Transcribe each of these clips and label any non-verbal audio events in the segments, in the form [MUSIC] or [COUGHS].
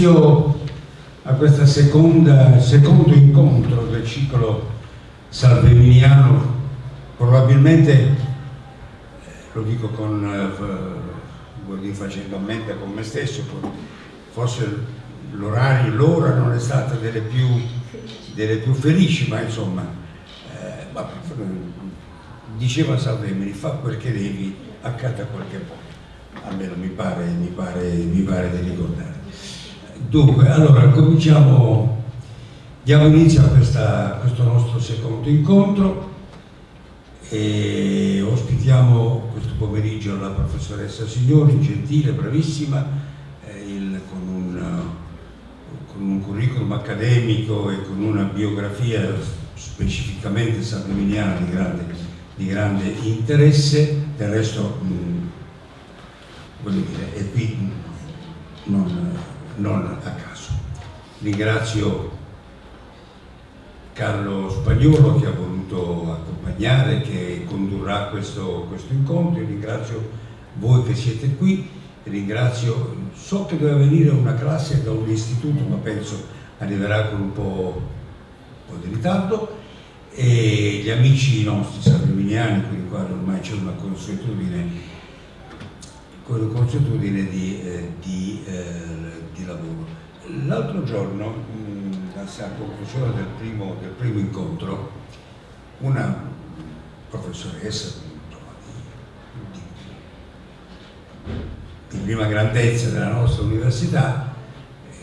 inizio a questo secondo incontro del ciclo salveminiano, probabilmente, eh, lo dico con, eh, dire facendo a mente con me stesso, forse l'orario, l'ora non è stata delle più, delle più felici, ma insomma, eh, ma, diceva Salvemini, fa quel che devi, accada quel che vuoi, almeno mi pare, mi pare, mi pare di ricordare. Dunque, allora cominciamo, diamo inizio a, questa, a questo nostro secondo incontro e ospitiamo questo pomeriggio la professoressa Signori, gentile, bravissima, eh, il, con, un, con, un, curriculum accademico e con una biografia specificamente salveminiana di grande, di grande interesse, del resto, mh, mm, voglio dire, è qui non non a caso. Ringrazio Carlo Spagnolo che ha voluto accompagnare, che condurrà questo, questo incontro, ringrazio voi che siete qui, ringrazio, so che doveva venire una classe da un istituto ma penso arriverà con un po', un po di ritardo. E gli amici nostri salveminiani con i quali ormai c'è una consuetudine, consuetudine di, eh, di eh, di lavoro. L'altro giorno, mh, a conclusione del primo, del primo incontro, una professoressa di, di, prima grandezza della nostra università,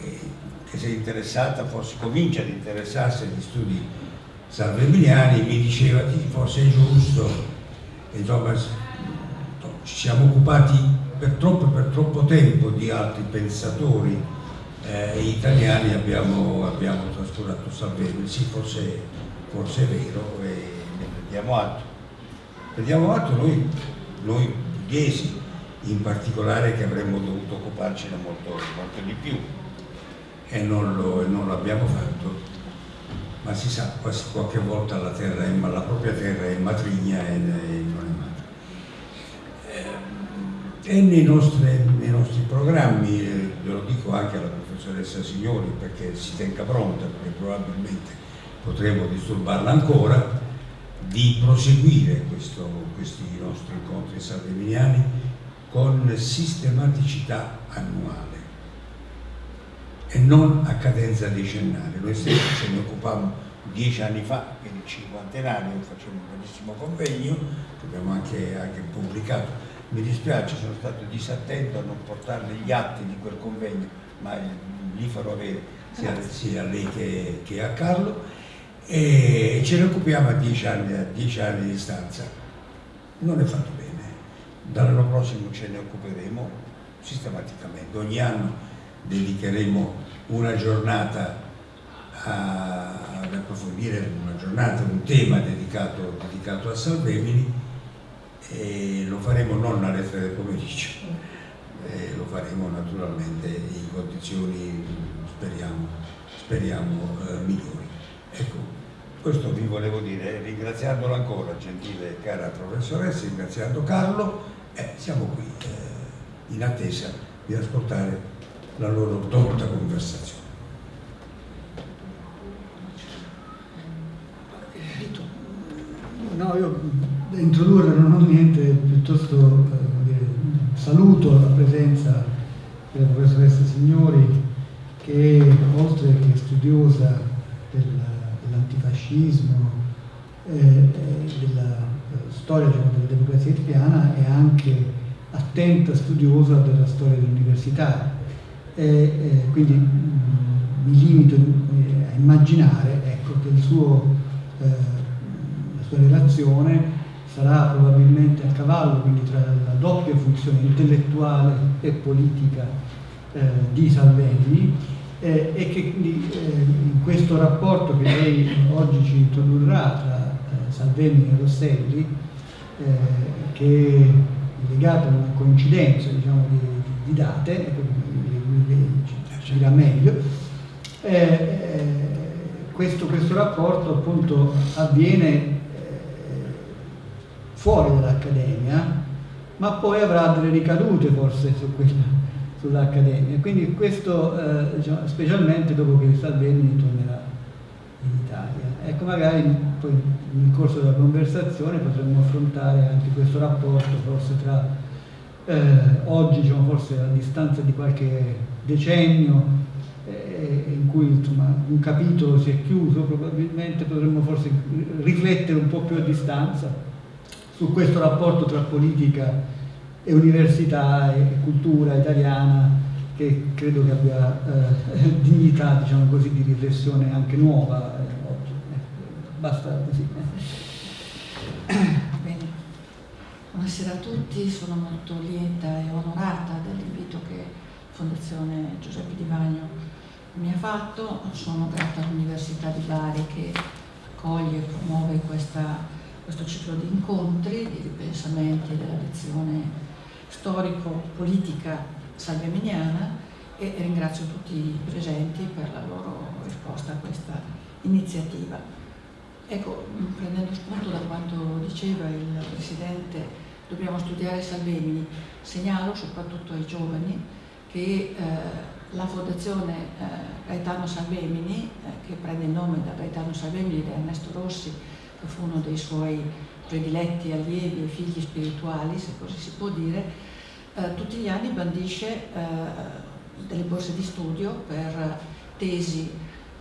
eh, che si è interessata, forse comincia ad interessarsi agli studi salvemiliani, mi diceva che forse è giusto, insomma, ci siamo occupati per troppo, per troppo tempo di altri pensatori eh, italiani abbiamo, abbiamo trascurato Salvini, sì forse, forse è vero e ne prendiamo atto. Prendiamo atto noi, noi pugliesi in particolare che avremmo dovuto occuparcene molto, molto di più e non, lo, non l'abbiamo fatto. Ma si sa, qualche volta la, terra è, la propria terra è matrigna e, non è madre e nei nostri, nei nostri programmi, eh, lo dico anche alla professoressa Signori perché si tenga pronta, perché probabilmente potremo disturbarla ancora, di proseguire questo, questi nostri incontri salveminiani con sistematicità annuale e non a cadenza decennale. Noi stessi ce ne occupavamo dieci anni fa, quindi cinquantenario, facciamo un bellissimo convegno, che abbiamo anche, anche pubblicato mi dispiace, sono stato disattento a non portarle gli atti di quel convegno, ma li farò avere sia, sia a lei che, che, a Carlo e ce ne occupiamo a dieci anni, a dieci anni di distanza. Non è fatto bene. Dall'anno prossimo ce ne occuperemo sistematicamente. Ogni anno dedicheremo una giornata ad approfondire una giornata, un tema dedicato, dedicato a Salvemini e lo faremo non alle tre del pomeriggio, eh, lo faremo naturalmente in condizioni, speriamo, speriamo eh, migliori. Ecco, questo vi volevo dire, ringraziandolo ancora, gentile e cara professoressa, ringraziando Carlo, eh, siamo qui eh, in attesa di ascoltare la loro dotta conversazione. No, io introdurre non ho niente, piuttosto eh, saluto la presenza della professoressa Signori che oltre che studiosa dell'antifascismo eh, della eh, storia diciamo, della democrazia italiana è anche attenta studiosa della storia dell'università. E quindi mh, mm, mi limito eh, a immaginare ecco, che suo, eh, la sua relazione sarà probabilmente a cavallo quindi tra la doppia funzione intellettuale e politica eh, di Salvini eh, e che quindi eh, in questo rapporto che lei oggi ci introdurrà tra eh, Salvini e Rosselli eh, che è legato a una coincidenza diciamo, di, di, date, ci dirà meglio, questo, questo rapporto appunto avviene fuori dall'Accademia, ma poi avrà delle ricadute forse su sull'Accademia. Quindi questo eh, diciamo, specialmente dopo che Salvini tornerà in Italia. Ecco, magari poi nel corso della conversazione potremmo affrontare anche questo rapporto forse tra eh, oggi, diciamo, forse a distanza di qualche decennio, eh, in cui insomma, un capitolo si è chiuso, probabilmente potremmo forse riflettere un po' più a distanza su questo rapporto tra politica e università e cultura italiana che credo che abbia eh, [LAUGHS] dignità diciamo così, di riflessione anche nuova eh, oggi. Eh, basta così. Bene. Buonasera a tutti, sono molto lieta e onorata dell'invito che Fondazione Giuseppe Di Vagno mi ha fatto, sono grata all'Università di Bari che coglie e promuove questa, questo ciclo di incontri, di ripensamenti della lezione storico-politica salveminiana e ringrazio tutti i presenti per la loro risposta a questa iniziativa. Ecco, prendendo spunto da quanto diceva il Presidente, dobbiamo studiare Salvemini, segnalo soprattutto ai giovani che eh, la Fondazione eh, Gaetano Salvemini, eh, che prende il nome da Gaetano Salvemini di Ernesto Rossi, fu uno dei suoi prediletti allievi e figli spirituali, se così si può dire, eh, tutti gli anni bandisce eh, delle borse di studio per tesi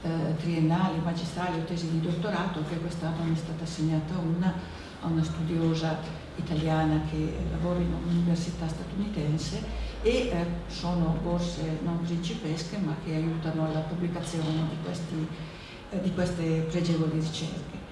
eh, triennali, magistrali o tesi di dottorato, che quest'anno ne è stata assegnata una a una studiosa italiana che lavora in un'università statunitense e eh, sono borse non principesche ma che aiutano alla pubblicazione di, questi, eh, di queste pregevoli ricerche.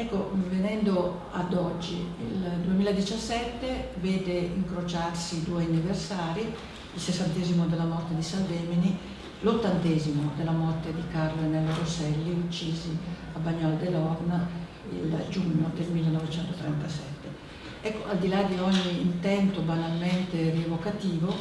Ecco, venendo ad oggi, il 2017 vede incrociarsi due anniversari, il sessantesimo della morte di Salvemini, l'ottantesimo della morte di Carlo e Nello Rosselli, uccisi a Bagnolo dell'Orna il giugno del 1937. Ecco, al di là di ogni intento banalmente rievocativo,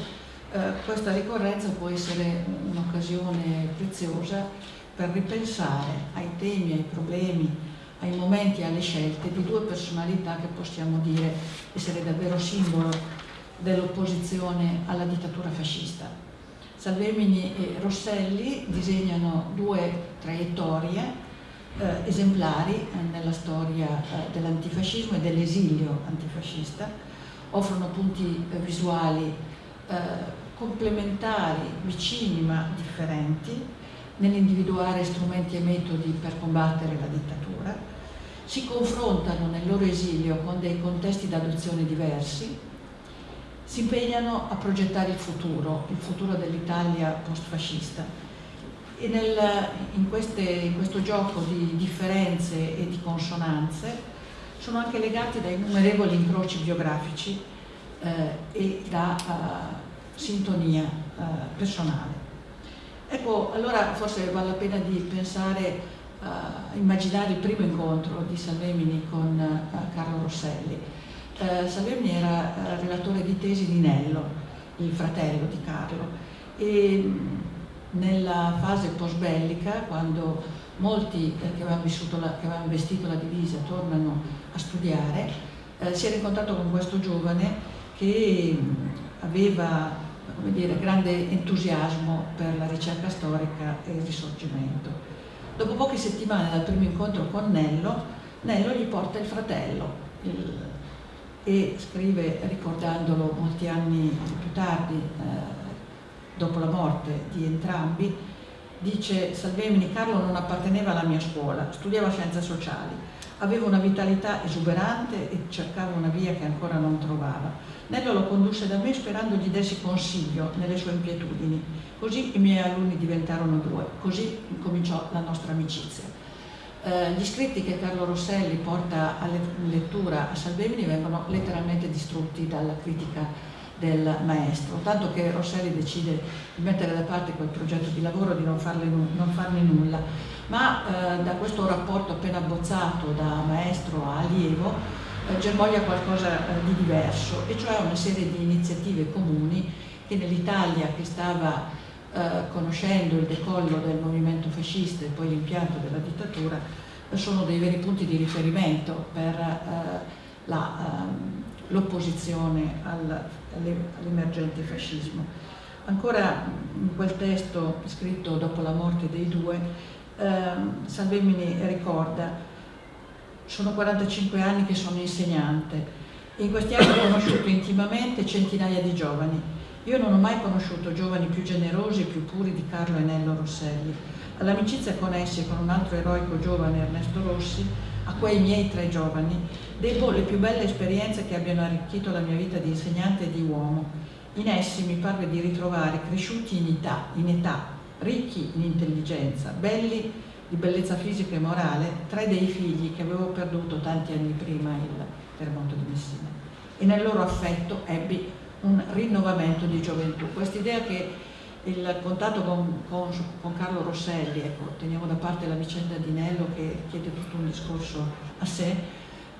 eh, questa ricorrenza può essere un'occasione preziosa per ripensare ai temi, ai problemi, ai momenti e alle scelte di due personalità che possiamo dire essere davvero simbolo dell'opposizione alla dittatura fascista. Salvemini e Rosselli disegnano due traiettorie eh, esemplari eh, nella storia eh, dell'antifascismo e dell'esilio antifascista, offrono punti eh, visuali eh, complementari, vicini ma differenti, nell'individuare strumenti e metodi per combattere la dittatura, si confrontano nel loro esilio con dei contesti d'adozione diversi, si impegnano a progettare il futuro, il futuro dell'Italia post-fascista e nel, in, queste, in, questo gioco di differenze e di consonanze sono anche legati da innumerevoli incroci biografici eh, e da uh, sintonia uh, personale. Ecco, allora forse vale la pena di pensare uh, immaginare il primo incontro di Salvemini con uh, Carlo Rosselli. Uh, Salvemini era uh, relatore di tesi di Nello, il fratello di Carlo, e nella fase post-bellica, quando molti eh, che, avevano la, che, avevano vestito la divisa tornano a studiare, eh, si è incontrato con questo giovane che aveva come dire, grande entusiasmo per la ricerca storica e il risorgimento. Dopo poche settimane dal primo incontro con Nello, Nello gli porta il fratello il, e scrive, ricordandolo molti anni più tardi, eh, dopo la morte di entrambi, dice Salvemini, Carlo non apparteneva alla mia scuola, studiava scienze sociali, aveva una vitalità esuberante e cercava una via che ancora non trovava. Nello lo condusse da me sperando gli dessi consiglio nelle sue inquietudini. Così i miei alunni diventarono due, così cominciò la nostra amicizia. Eh, gli scritti che Carlo Rosselli porta a lettura a Salvemini vengono letteralmente distrutti dalla critica del maestro, tanto che Rosselli decide di mettere da parte quel progetto di lavoro, di non, farle, non farne nulla, ma eh, da questo rapporto appena abbozzato da maestro a allievo germoglia qualcosa eh, di diverso, e cioè una serie di iniziative comuni che nell'Italia che stava eh, conoscendo il decollo del movimento fascista e poi l'impianto della dittatura sono dei veri punti di riferimento per ehm, l'opposizione all'emergente fascismo. ancora in quel testo scritto dopo la morte dei due, eh, Salvemini ricorda, sono 45 anni che sono insegnante, in questi anni ho conosciuto intimamente centinaia di giovani. Io non ho mai conosciuto giovani più generosi e più puri di Carlo e Nello Rosselli. All'amicizia con essi e con un altro eroico giovane, Ernesto Rossi, a quei miei tre giovani, debbo le più belle esperienze che abbiano arricchito la mia vita di insegnante e di uomo. In essi mi parve di ritrovare cresciuti in età, in età ricchi in intelligenza, belli di bellezza fisica e morale, tre dei figli che avevo perduto tanti anni prima il terremoto di Messina. E nel loro affetto ebbi un rinnovamento di gioventù. Quest'idea che il contatto con, con, con, Carlo Rosselli, ecco, teniamo da parte la vicenda di Nello che chiede tutto un discorso a sé,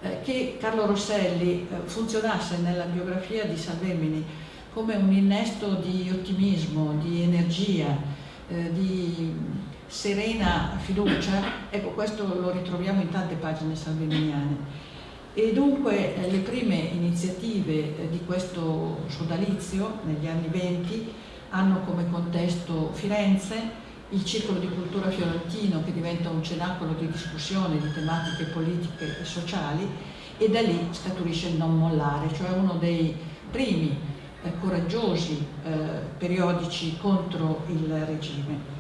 eh, che Carlo Rosselli eh, funzionasse nella biografia di Salvemini come un innesto di ottimismo, di energia, eh, di serena fiducia, ecco questo lo ritroviamo in tante pagine salveminiane e dunque eh, le prime iniziative eh, di questo sodalizio negli anni 20 hanno come contesto Firenze, il Circolo di Cultura Fiorentino che diventa un cenacolo di discussione di tematiche politiche e sociali e da lì scaturisce il non mollare, cioè uno dei primi eh, coraggiosi eh, periodici contro il regime.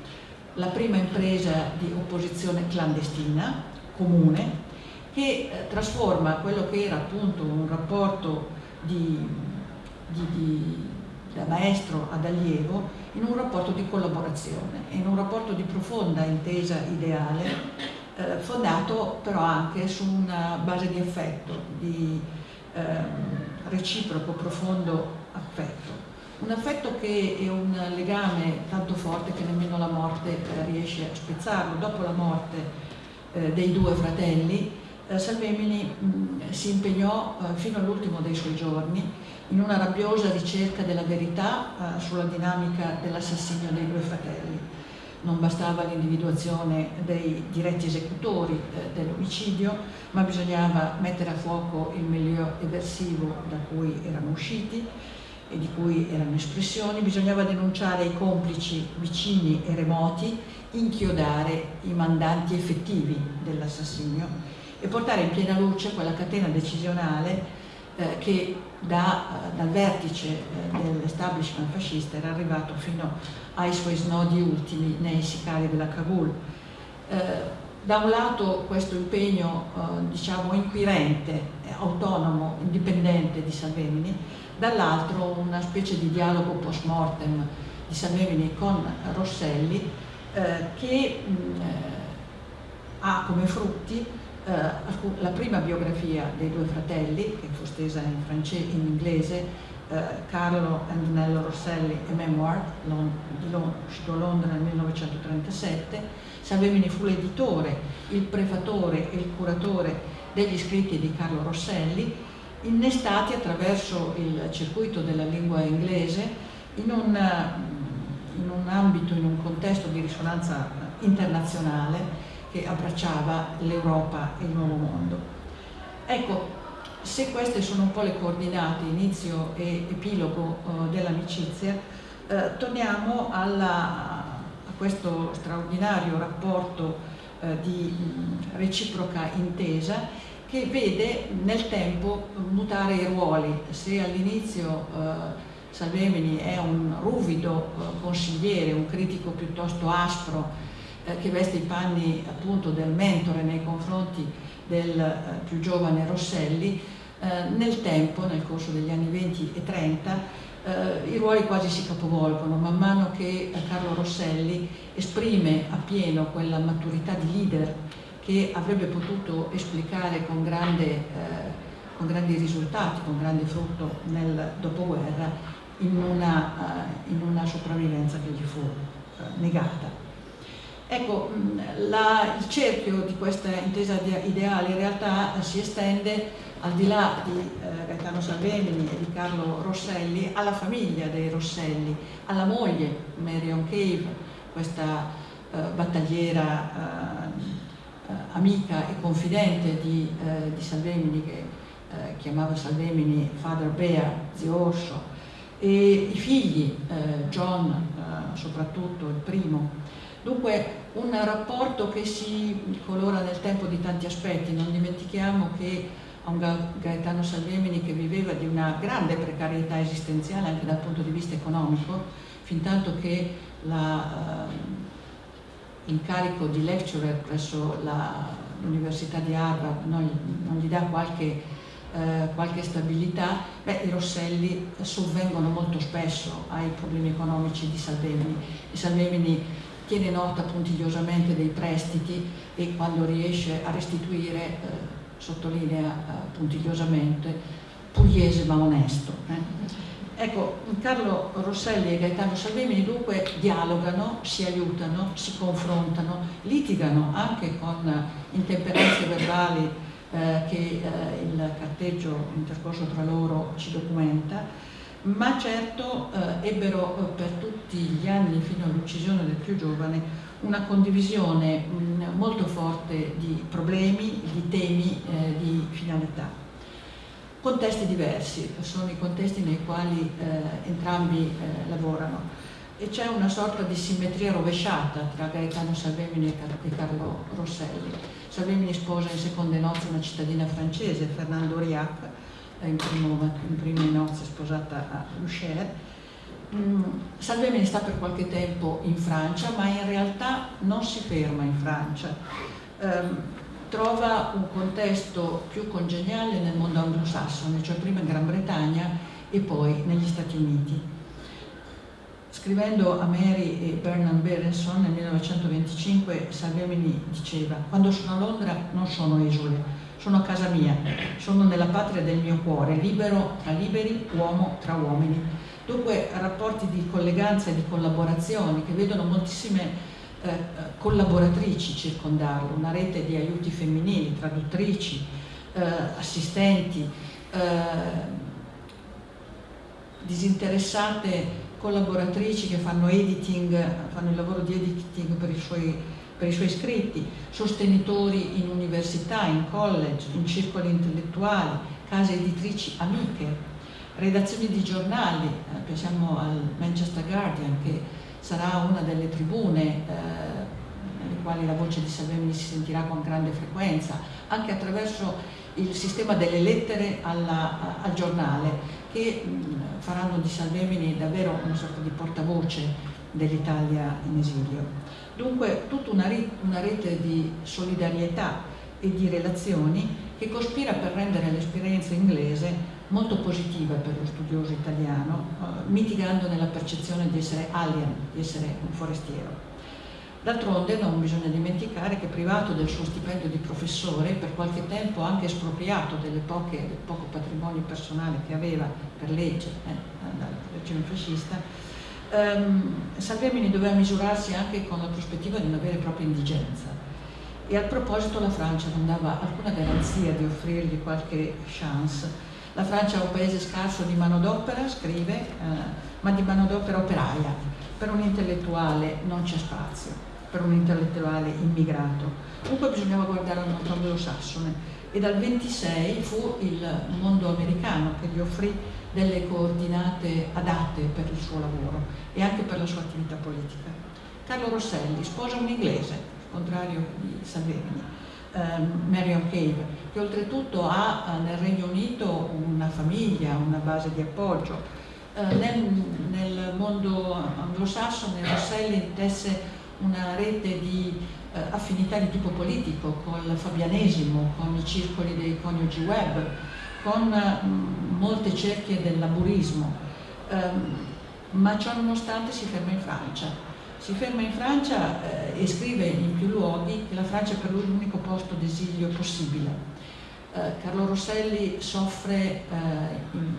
La prima impresa di opposizione clandestina, comune, che eh, trasforma quello che era appunto un rapporto di, di, di, da maestro ad allievo in un rapporto di collaborazione, in un rapporto di profonda intesa ideale, eh, fondato però anche su una base di affetto, di eh, reciproco, profondo affetto. Un affetto che è un legame tanto forte che nemmeno la morte eh, riesce a spezzarlo. Dopo la morte eh, dei due fratelli, eh, Salvemini mh, si impegnò fino all'ultimo dei suoi giorni in una rabbiosa ricerca della verità sulla dinamica dell'assassinio dei due fratelli. Non bastava l'individuazione dei diretti esecutori dell'omicidio, ma bisognava mettere a fuoco il milieu eversivo da cui erano usciti e di cui erano espressioni, bisognava denunciare i complici vicini e remoti, inchiodare i mandanti effettivi dell'assassinio e portare in piena luce quella catena decisionale eh, che da, dal vertice eh, dell'establishment fascista era arrivato fino ai suoi snodi ultimi nei sicari della Kabul. Eh, da un lato questo impegno eh, diciamo inquirente, autonomo, indipendente di Salvemini, dall'altro una specie di dialogo post mortem di Salvemini con Rosselli eh, che mh, mm, eh, ha come frutti eh, la prima biografia dei due fratelli, che fu stesa in, in inglese, eh, Carlo Nello Rosselli e Memoir, di Londra nel 1937. Salvemini fu l'editore, il prefatore e il curatore degli scritti di Carlo Rosselli, innestati attraverso il circuito della lingua inglese in un, in un ambito, in un contesto di risonanza internazionale che abbracciava l'Europa e il nuovo mondo. Ecco, se queste sono un po' le coordinate, inizio e epilogo uh, dell'amicizia, uh, torniamo alla, questo straordinario rapporto uh, di reciproca intesa che vede nel tempo mutare i ruoli. Se all'inizio Salvemini è un ruvido consigliere, un critico piuttosto aspro, eh, che veste i panni appunto del mentore nei confronti del eh, più giovane Rosselli, eh, nel tempo, nel corso degli anni 20 e 30, i ruoli quasi si capovolgono, man mano che Carlo Rosselli esprime appieno quella maturità di leader che avrebbe potuto esplicare con, grande, con grandi risultati, con grande frutto nel dopoguerra, in una, in una sopravvivenza che gli fu negata. Ecco, la, il cerchio di questa intesa ideale in realtà si estende al di là di eh, Gaetano Salvemini e di Carlo Rosselli alla famiglia dei Rosselli, alla moglie Marion Cave, questa eh, battagliera eh, amica e confidente di, eh, di Salvemini che eh, chiamava Salvemini Father Bear, zio Orso, e i figli, eh, John eh, soprattutto, il primo. Dunque un rapporto che si colora nel tempo di tanti aspetti, non dimentichiamo che a un Gaetano Salvemini che viveva di una grande precarietà esistenziale anche dal punto di vista economico, fin tanto che l'incarico uh, di lecturer presso l'Università di Harvard non, non, gli dà qualche, uh, qualche stabilità, beh, i Rosselli sovvengono molto spesso ai problemi economici di Salvemini. E Salvemini tiene nota puntigliosamente dei prestiti e quando riesce a restituire eh, sottolinea eh, puntigliosamente, pugliese ma onesto. Eh. Ecco, Carlo Rosselli e Gaetano Salvemini dunque dialogano, si aiutano, si confrontano, litigano anche con intemperanze verbali eh, che eh, il carteggio intercorso tra loro ci documenta, ma certo eh, ebbero eh, per tutti gli anni fino all'uccisione del più giovane una condivisione mh, molto forte di problemi, di temi, eh, di finalità. Contesti diversi, sono i contesti nei quali eh, entrambi eh, lavorano e c'è una sorta di simmetria rovesciata tra Gaetano Salvemini e Carlo Rosselli. Salvemini sposa in seconde nozze una cittadina francese, Fernando Riac, in, primo, in prime nozze sposata a Lucher, Mm, Salvemini sta per qualche tempo in Francia, ma in realtà non si ferma in Francia. Um, trova un contesto più congeniale nel mondo anglosassone, cioè prima in Gran Bretagna e poi negli Stati Uniti. Scrivendo a Mary e Bernard Berenson nel 1925, Salvemini diceva «Quando sono a Londra non sono esule, sono a casa mia, sono nella patria del mio cuore, libero tra liberi, uomo tra uomini». Dunque rapporti di colleganza e di collaborazione che vedono moltissime eh, collaboratrici circondarlo, una rete di aiuti femminili, traduttrici, eh, assistenti, eh, disinteressate collaboratrici che fanno editing, fanno il lavoro di editing per i suoi, per i suoi scritti, sostenitori in università, in college, in circoli intellettuali, case editrici amiche, redazioni di giornali, eh, pensiamo al Manchester Guardian che sarà una delle tribune eh, nelle quali la voce di Salvemini si sentirà con grande frequenza, anche attraverso il sistema delle lettere alla, al giornale che mh, faranno di Salvemini davvero una sorta di portavoce dell'Italia in esilio. Dunque tutta una, una rete di solidarietà e di relazioni che cospira per rendere l'esperienza inglese molto positiva per lo studioso italiano, eh, mitigando nella percezione di essere alien, di essere un forestiero. D'altronde non bisogna dimenticare che privato del suo stipendio di professore, per qualche tempo anche espropriato poche, del poco patrimonio personale che aveva per legge eh, dal regime fascista, ehm, Salvemini doveva misurarsi anche con la prospettiva di una vera e propria indigenza. E al proposito la Francia non dava alcuna garanzia di offrirgli qualche chance la Francia è un paese scarso di manodopera, scrive, eh, ma di manodopera operaia. Per un intellettuale non c'è spazio, per un intellettuale immigrato. Comunque bisognava guardare al mondo anglosassone e dal 26 fu il mondo americano che gli offrì delle coordinate adatte per il suo lavoro e anche per la sua attività politica. Carlo Rosselli sposa un inglese, contrario di Salvini, ehm, Marion Cave, che oltretutto ha eh, nel Regno Unito una famiglia, una base di appoggio. Eh, nel, nel, mondo anglosassone Rosselli tesse una rete di eh, affinità di tipo politico con il fabianesimo, con i circoli dei coniugi web, con molte cerchie del laburismo, ehm, ma ciò nonostante si ferma in Francia si ferma in Francia eh, e scrive in più luoghi che la Francia è per lui l'unico posto d'esilio possibile. Eh, Carlo Rosselli soffre eh, in,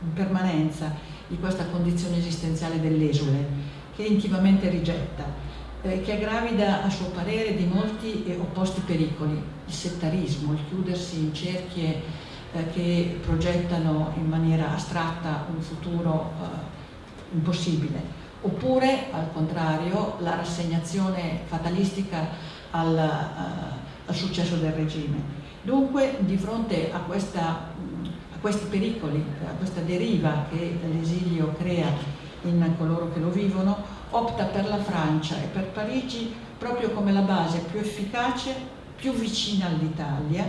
in, permanenza di questa condizione esistenziale dell'esule, che intimamente rigetta, eh, che è gravida a suo parere di molti e opposti pericoli, il settarismo, il chiudersi in cerchie eh, che progettano in maniera astratta un futuro eh, impossibile oppure al contrario la rassegnazione fatalistica al, uh, al successo del regime. Dunque di fronte a, questa, a questi pericoli, a questa deriva che l'esilio crea in coloro che lo vivono, opta per la Francia e per Parigi proprio come la base più efficace, più vicina all'Italia,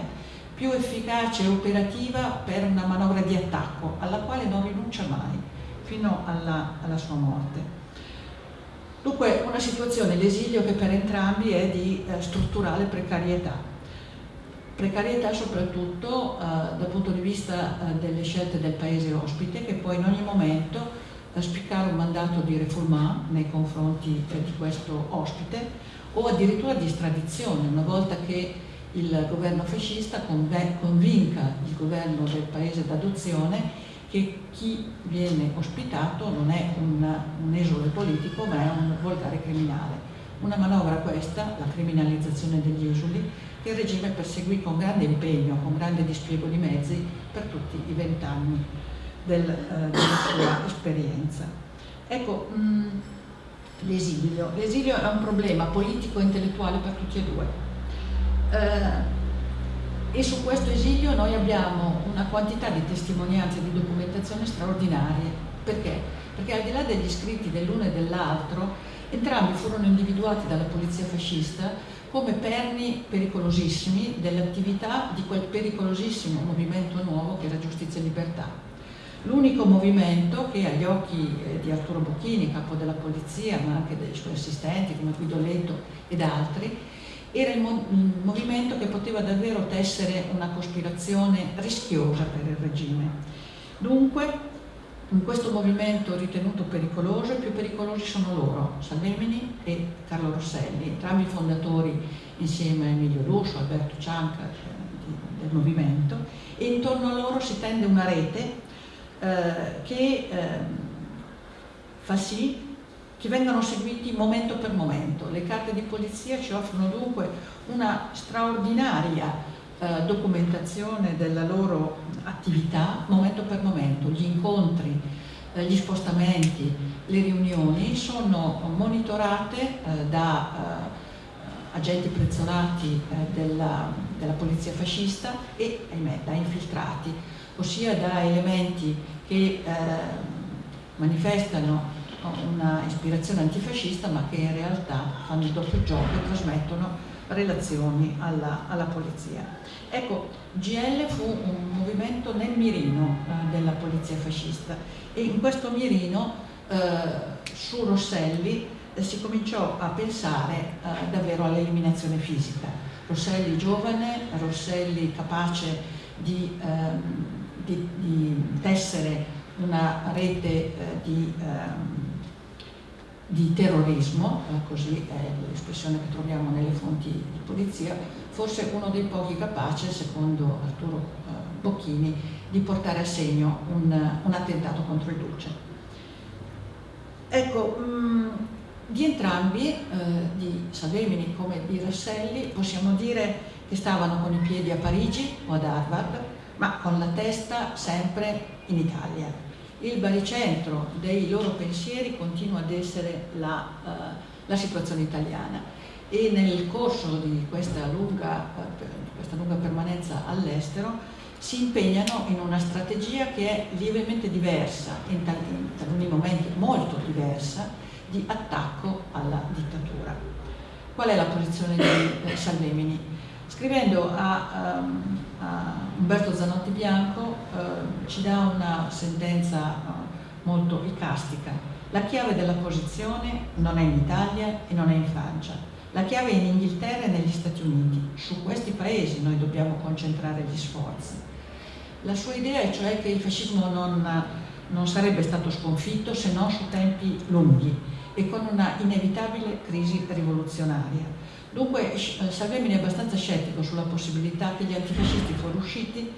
più efficace e operativa per una manovra di attacco alla quale non rinuncia mai fino alla, alla sua morte. Dunque una situazione, l'esilio che per entrambi è di eh, strutturale precarietà. Precarietà soprattutto eh, dal punto di vista eh, delle scelte del paese ospite che può in ogni momento eh, spiccare un mandato di refoulement nei confronti eh, di questo ospite o addirittura di estradizione una volta che il governo fascista convinca il governo del paese d'adozione che chi viene ospitato non è un, un esule politico ma è un volgare criminale. Una manovra questa, la criminalizzazione degli esuli, che il regime perseguì con grande impegno, con grande dispiego di mezzi per tutti i vent'anni del, eh, della sua esperienza. Ecco, mm, l'esilio. L'esilio è un problema politico e intellettuale per tutti e due. Eh, e su questo esilio noi abbiamo una quantità di testimonianze e di documentazione straordinarie. Perché? Perché al di là degli scritti dell'uno e dell'altro, entrambi furono individuati dalla polizia fascista come perni pericolosissimi dell'attività di quel pericolosissimo movimento nuovo che era Giustizia e Libertà. L'unico movimento che agli occhi eh, di Arturo Bocchini, capo della polizia, ma anche dei suoi assistenti come Guido Letto ed altri, era il, mo il movimento che poteva davvero tessere una cospirazione rischiosa per il regime. Dunque, in questo movimento ritenuto pericoloso, i più pericolosi sono loro, Salvemini e Carlo Rosselli, entrambi fondatori insieme a Emilio Lusso, Alberto Cianca eh, del movimento, e intorno a loro si tende una rete eh, che eh, fa sì che vengano seguiti momento per momento. Le carte di polizia ci offrono dunque una straordinaria eh, documentazione della loro attività momento per momento. Gli incontri, eh, gli spostamenti, le riunioni sono monitorate eh, da eh, agenti prezzolati eh, della, della polizia fascista e, ahimè, da infiltrati, ossia da elementi che eh, manifestano una ispirazione antifascista ma che in realtà fanno il doppio gioco e trasmettono relazioni alla, alla polizia. Ecco, GL fu un movimento nel mirino eh, della polizia fascista e in questo mirino eh, su Rosselli eh, si cominciò a pensare eh, davvero all'eliminazione fisica. Rosselli giovane, Rosselli capace di, ehm, di, di tessere una rete eh, di ehm, di terrorismo, eh, così è l'espressione che troviamo nelle fonti di polizia, forse uno dei pochi capaci, secondo Arturo eh, Bocchini, di portare a segno un, un attentato contro il Duce. Ecco, mm, di entrambi, eh, di Salvemini come di Rasselli, possiamo dire che stavano con i piedi a Parigi o ad Harvard, ma con la testa sempre in Italia il baricentro dei loro pensieri continua ad essere la, uh, la situazione italiana e nel corso di questa lunga, uh, questa lunga permanenza all'estero si impegnano in una strategia che è lievemente diversa, in, tal in taluni momenti molto diversa, di attacco alla dittatura. Qual è la posizione di eh, Salvemini? Scrivendo a, um, Umberto Zanotti Bianco uh, ci dà una sentenza uh, molto icastica. La chiave della posizione non è in Italia e non è in Francia. La chiave è in Inghilterra e negli Stati Uniti. Su questi paesi noi dobbiamo concentrare gli sforzi. La sua idea è cioè che il fascismo non, non sarebbe stato sconfitto se non su tempi lunghi e con una inevitabile crisi rivoluzionaria Dunque eh, Salvemini è abbastanza scettico sulla possibilità che gli antifascisti fuoriusciti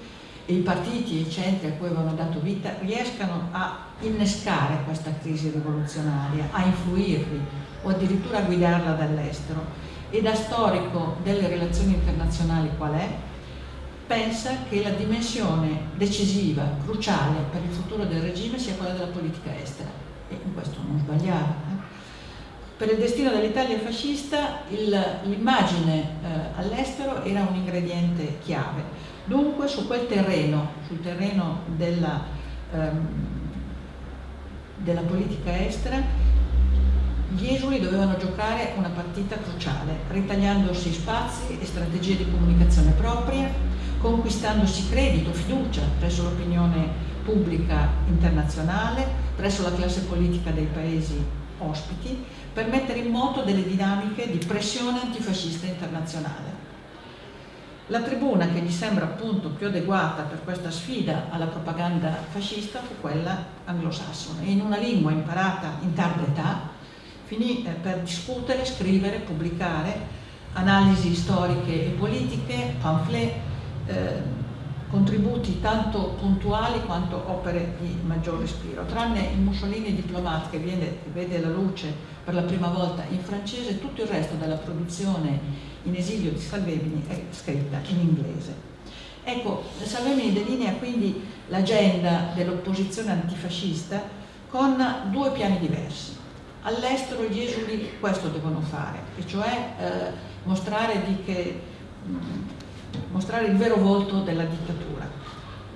e i partiti e i centri a cui avevano dato vita riescano a innescare questa crisi rivoluzionaria, a influirli o addirittura a guidarla dall'estero. E da storico delle relazioni internazionali qual è? Pensa che la dimensione decisiva, cruciale per il futuro del regime sia quella della politica estera. E in questo non sbagliava. Per il destino dell'Italia fascista l'immagine eh, all'estero era un ingrediente chiave. Dunque su quel terreno, sul terreno della, ehm, della politica estera, gli esuli dovevano giocare una partita cruciale, ritagliandosi spazi e strategie di comunicazione propria, conquistandosi credito, fiducia presso l'opinione pubblica internazionale, presso la classe politica dei paesi ospiti, per mettere in moto delle dinamiche di pressione antifascista internazionale. La tribuna che gli sembra appunto più adeguata per questa sfida alla propaganda fascista fu quella anglosassone e in una lingua imparata in tarda età finì eh, per discutere, scrivere, pubblicare analisi storiche e politiche, pamphlet, eh, contributi tanto puntuali quanto opere di maggior respiro. Tranne il Mussolini diplomat che, viene, che vede la luce per la prima volta in francese, tutto il resto della produzione in esilio di Salvemini è scritta in inglese. Ecco, Salvemini delinea quindi l'agenda dell'opposizione antifascista con due piani diversi. All'estero gli esuli questo devono fare, e cioè eh, mostrare, che, mh, mostrare il vero volto della dittatura.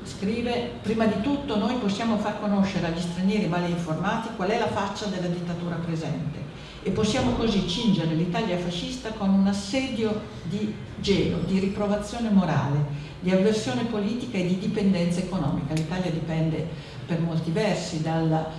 Scrive, prima di tutto noi possiamo far conoscere agli stranieri male informati qual è la faccia della dittatura presente e possiamo così cingere l'Italia fascista con un assedio di gelo, di riprovazione morale, di avversione politica e di dipendenza economica. L'Italia dipende per molti versi dalla,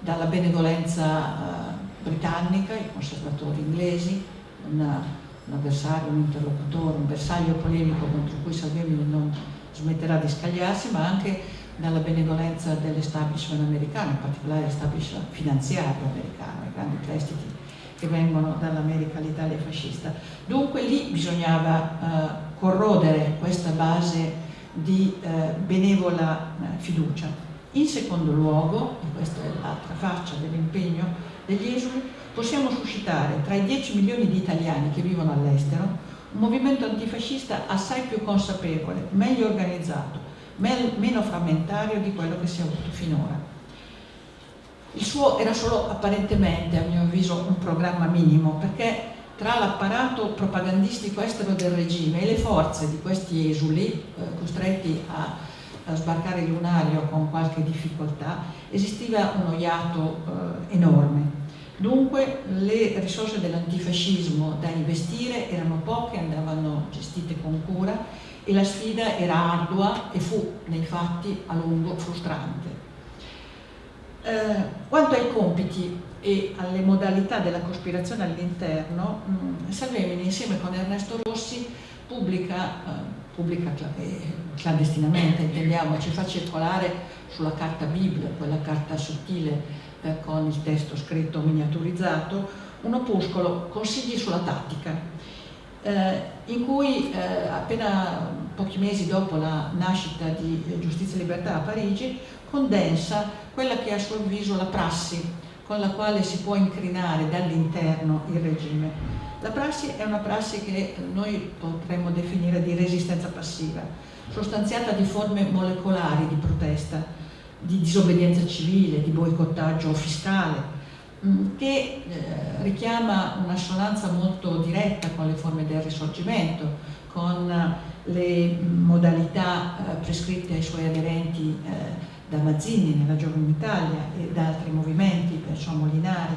dalla benevolenza uh, britannica, i conservatori inglesi, una, un avversario, un interlocutore, un bersaglio polemico contro cui Salvini non smetterà di scagliarsi, ma anche dalla benevolenza dell'establishment americano, in particolare l'establishment finanziario americano, i grandi prestiti che vengono dall'America all'Italia fascista. Dunque lì bisognava eh, corrodere questa base di eh, benevola eh, fiducia. In secondo luogo, e questa è l'altra faccia dell'impegno degli esuli, possiamo suscitare tra i 10 milioni di italiani che vivono all'estero un movimento antifascista assai più consapevole, meglio organizzato, meno frammentario di quello che si è avuto finora. Il suo era solo apparentemente, a mio avviso, un programma minimo, perché tra l'apparato propagandistico estero del regime e le forze di questi esuli, eh, costretti a, a, sbarcare il lunario con qualche difficoltà, esisteva uno iato eh, enorme. Dunque le risorse dell'antifascismo da investire erano poche, andavano gestite con cura e la sfida era ardua e fu nei fatti a lungo frustrante. Eh, quanto ai compiti e alle modalità della cospirazione all'interno, mm, Salvemini insieme con Ernesto Rossi pubblica, eh, pubblica eh, clandestinamente, intendiamo, ci fa circolare sulla carta Bibbia, quella carta sottile eh, con il testo scritto miniaturizzato, un opuscolo Consigli sulla tattica, eh, in cui eh, appena pochi mesi dopo la nascita di Giustizia e Libertà a Parigi condensa quella che è a suo avviso la prassi con la quale si può incrinare dall'interno il regime. La prassi è una prassi che noi potremmo definire di resistenza passiva, sostanziata di forme molecolari di protesta, di disobbedienza civile, di boicottaggio fiscale, mm, che eh, richiama un'assonanza molto diretta con le forme del risorgimento, con le modalità eh, prescritte ai suoi aderenti eh, da Mazzini nella Giovane Italia e da altri movimenti, penso a Molinari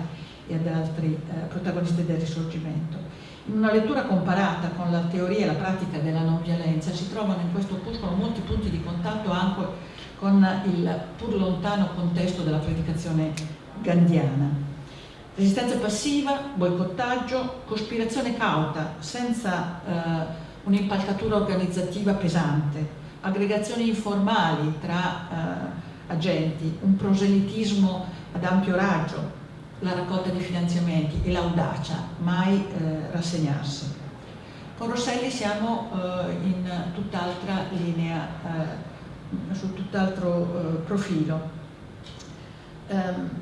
e ad altri protagonisti del risorgimento. In una lettura comparata con la teoria e la pratica della non violenza si trovano in questo opuscolo molti punti di contatto anche con il pur lontano contesto della predicazione gandiana. Resistenza passiva, boicottaggio, cospirazione cauta, senza eh, un'impalcatura organizzativa pesante, aggregazioni informali tra eh, agenti, un proselitismo ad ampio raggio, la raccolta di finanziamenti e l'audacia, mai eh, rassegnarsi. Con Rosselli siamo eh, in tutt'altra linea eh, su tutt'altro eh, profilo. Eh,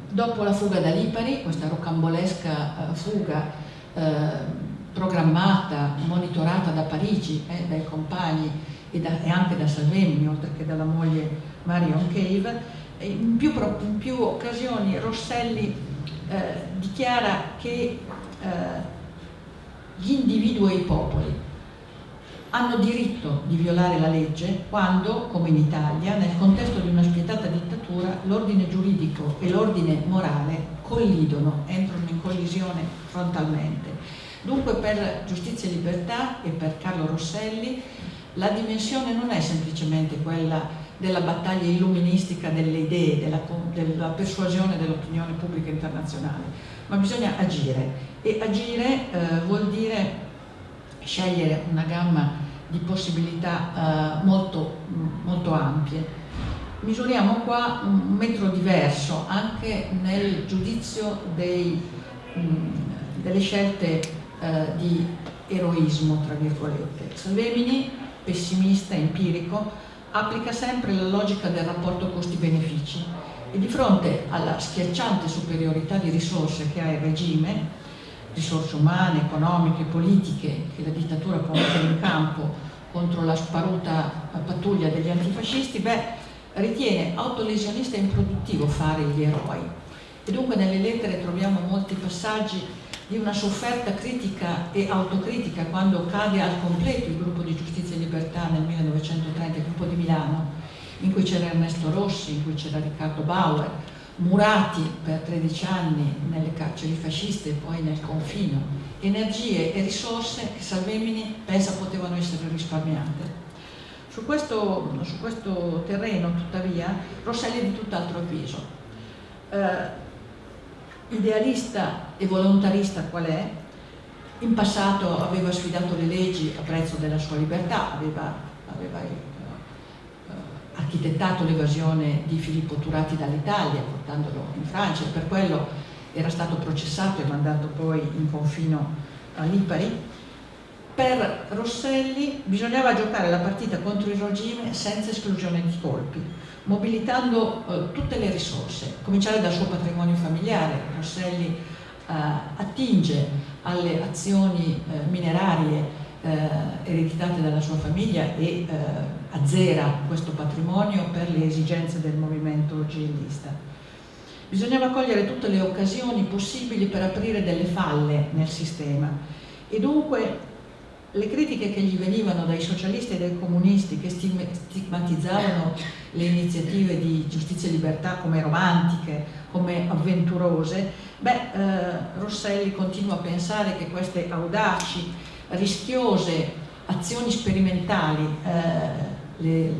dopo la fuga da Lipari, questa rocambolesca eh, fuga eh, programmata, monitorata da Parigi, eh, dai compagni e, da, e, anche da Salvemini, oltre che dalla moglie Marion Cave, in più, in più occasioni Rosselli eh, dichiara che eh, gli individui e i popoli hanno diritto di violare la legge quando, come in Italia, nel contesto di una spietata dittatura, l'ordine giuridico e l'ordine morale collidono, entrano in collisione frontalmente. Dunque per Giustizia e Libertà e per Carlo Rosselli la dimensione non è semplicemente quella della battaglia illuministica delle idee, della, della persuasione dell'opinione pubblica internazionale, ma bisogna agire e agire eh, vuol dire scegliere una gamma di possibilità eh, molto, molto ampie. Misuriamo qua un metro diverso anche nel giudizio dei, mh, delle scelte eh, di eroismo, tra virgolette. Salvemini, pessimista, empirico, applica sempre la logica del rapporto costi-benefici e di fronte alla schiacciante superiorità di risorse che ha il regime, risorse umane, economiche, politiche che la dittatura può mettere in campo contro la sparuta pattuglia degli antifascisti, beh, ritiene autolesionista e improduttivo fare gli eroi. E dunque nelle lettere troviamo molti passaggi di una sofferta critica e autocritica quando cade al completo il gruppo di giustizia e libertà nel 1930, il gruppo di Milano, in cui c'era Ernesto Rossi, in cui c'era Riccardo Bauer, murati per 13 anni nelle carceri fasciste e poi nel confino, energie e risorse che Salvemini pensa potevano essere risparmiate. Su questo, su questo terreno, tuttavia, Rosselli è di tutt'altro avviso. Eh, idealista e volontarista qual è, in passato aveva sfidato le leggi a prezzo della sua libertà, aveva, aveva architettato l'evasione di Filippo Turati dall'Italia portandolo in Francia e per quello era stato processato e mandato poi in confino a Lipari. Per Rosselli bisognava giocare la partita contro il regime senza esclusione di colpi, mobilitando eh, tutte le risorse, cominciare dal suo patrimonio familiare. Rosselli eh, attinge alle azioni eh, minerarie eh, ereditate dalla sua famiglia e eh, azzera questo patrimonio per le esigenze del movimento jihadista. Bisognava cogliere tutte le occasioni possibili per aprire delle falle nel sistema e dunque le critiche che gli venivano dai socialisti e dai comunisti che stigmatizzavano le iniziative di giustizia e libertà come romantiche, come avventurose, beh, eh, Rosselli continua a pensare che queste audaci rischiose azioni sperimentali, eh, le,